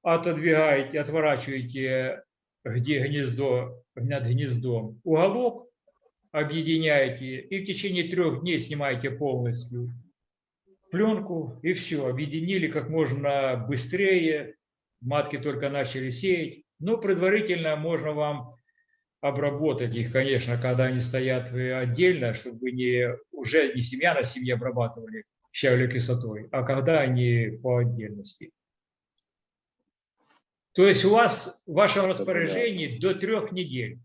отодвигаете, отворачиваете где гнездо, над гнездом. Уголок, объединяете и в течение трех дней снимаете полностью пленку и все, объединили как можно быстрее, матки только начали сеять, но предварительно можно вам обработать их, конечно, когда они стоят вы отдельно, чтобы не, уже не семья на семье обрабатывали щавелевой кислотой, а когда они по отдельности. То есть у вас в вашем распоряжении до трех недель,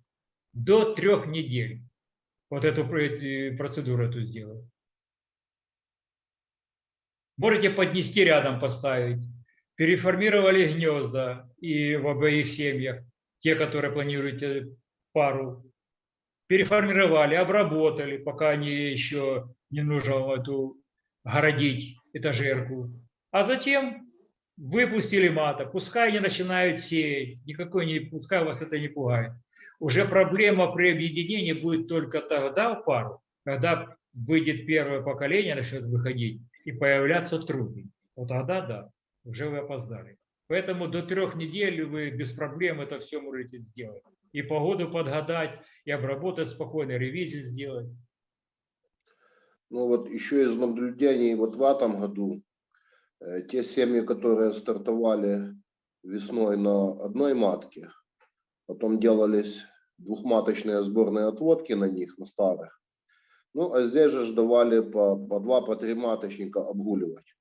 до трех недель вот эту процедуру эту сделать. Можете поднести рядом, поставить. Переформировали гнезда и в обоих семьях, те, которые планируете пару. Переформировали, обработали, пока они еще не нужно эту городить этажерку. А затем выпустили маток, пускай они начинают сеять, никакой не, пускай вас это не пугает. Уже проблема при объединении будет только тогда в пару, когда выйдет первое поколение, начнет выходить и появляться труды. Вот тогда да, уже вы опоздали. Поэтому до трех недель вы без проблем это все можете сделать. И погоду подгадать, и обработать спокойно, ревизию сделать. Ну вот еще из наблюдений вот в этом году, э, те семьи, которые стартовали весной на одной матке, потом делались двухматочные сборные отводки на них, на старых. Ну, а здесь же давали по, по два, по три маточника обгуливать.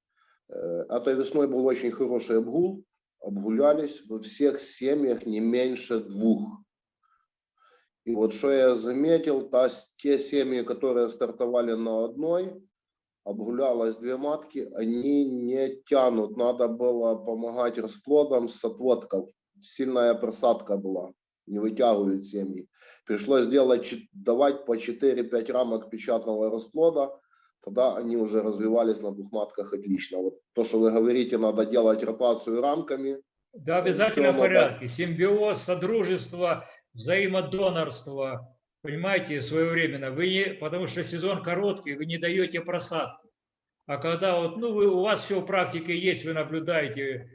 Э, Этой весной был очень хороший обгул, обгулялись во всех семьях не меньше двух. И вот что я заметил, та, те семьи, которые стартовали на одной, обгулялось две матки, они не тянут. Надо было помогать расплодам с отводков. Сильная просадка была. не вытягивает семьи. Пришлось делать, давать по 4-5 рамок печатного расплода, тогда они уже развивались на двух матках отлично. Вот то, что вы говорите, надо делать ротацию рамками, Да, обязательно в надо- порядке. Симбиоз, содружество, взаимодонорство. Понимаете, своевременно. Вы не, потому что сезон короткий, вы не даете просадки. А когда вот, ну, вы, у вас все в практике есть, вы наблюдаете,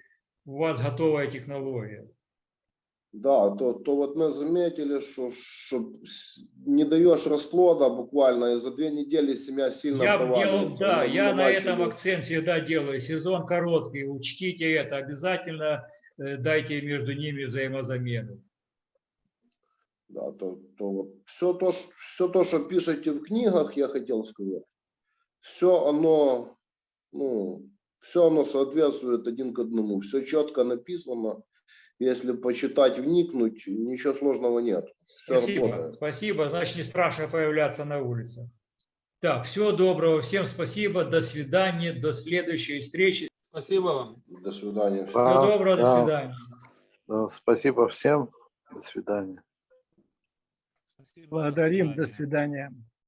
у вас готовая технология. Да, то, то вот мы заметили, что, что не даешь расплода буквально, и за две недели семья сильно Я делал, да, Мы- я мы на этом акцент всегда делаю. Сезон короткий, учтите это, обязательно э, дайте между ними взаимозамену. Да, то, то вот все то, все то, что пишете в книгах, я хотел сказать, все оно, ну, все оно соответствует один к одному, все четко написано. Если почитать, вникнуть, ничего сложного нет. Все Спасибо, работает. спасибо, значит, не страшно появляться на улице. Так, всего доброго, всем спасибо, до свидания, до следующей встречи. Спасибо вам. До свидания. Всего Да, доброго, до да. свидания. Да, спасибо всем. До свидания. Благодарим. До свидания.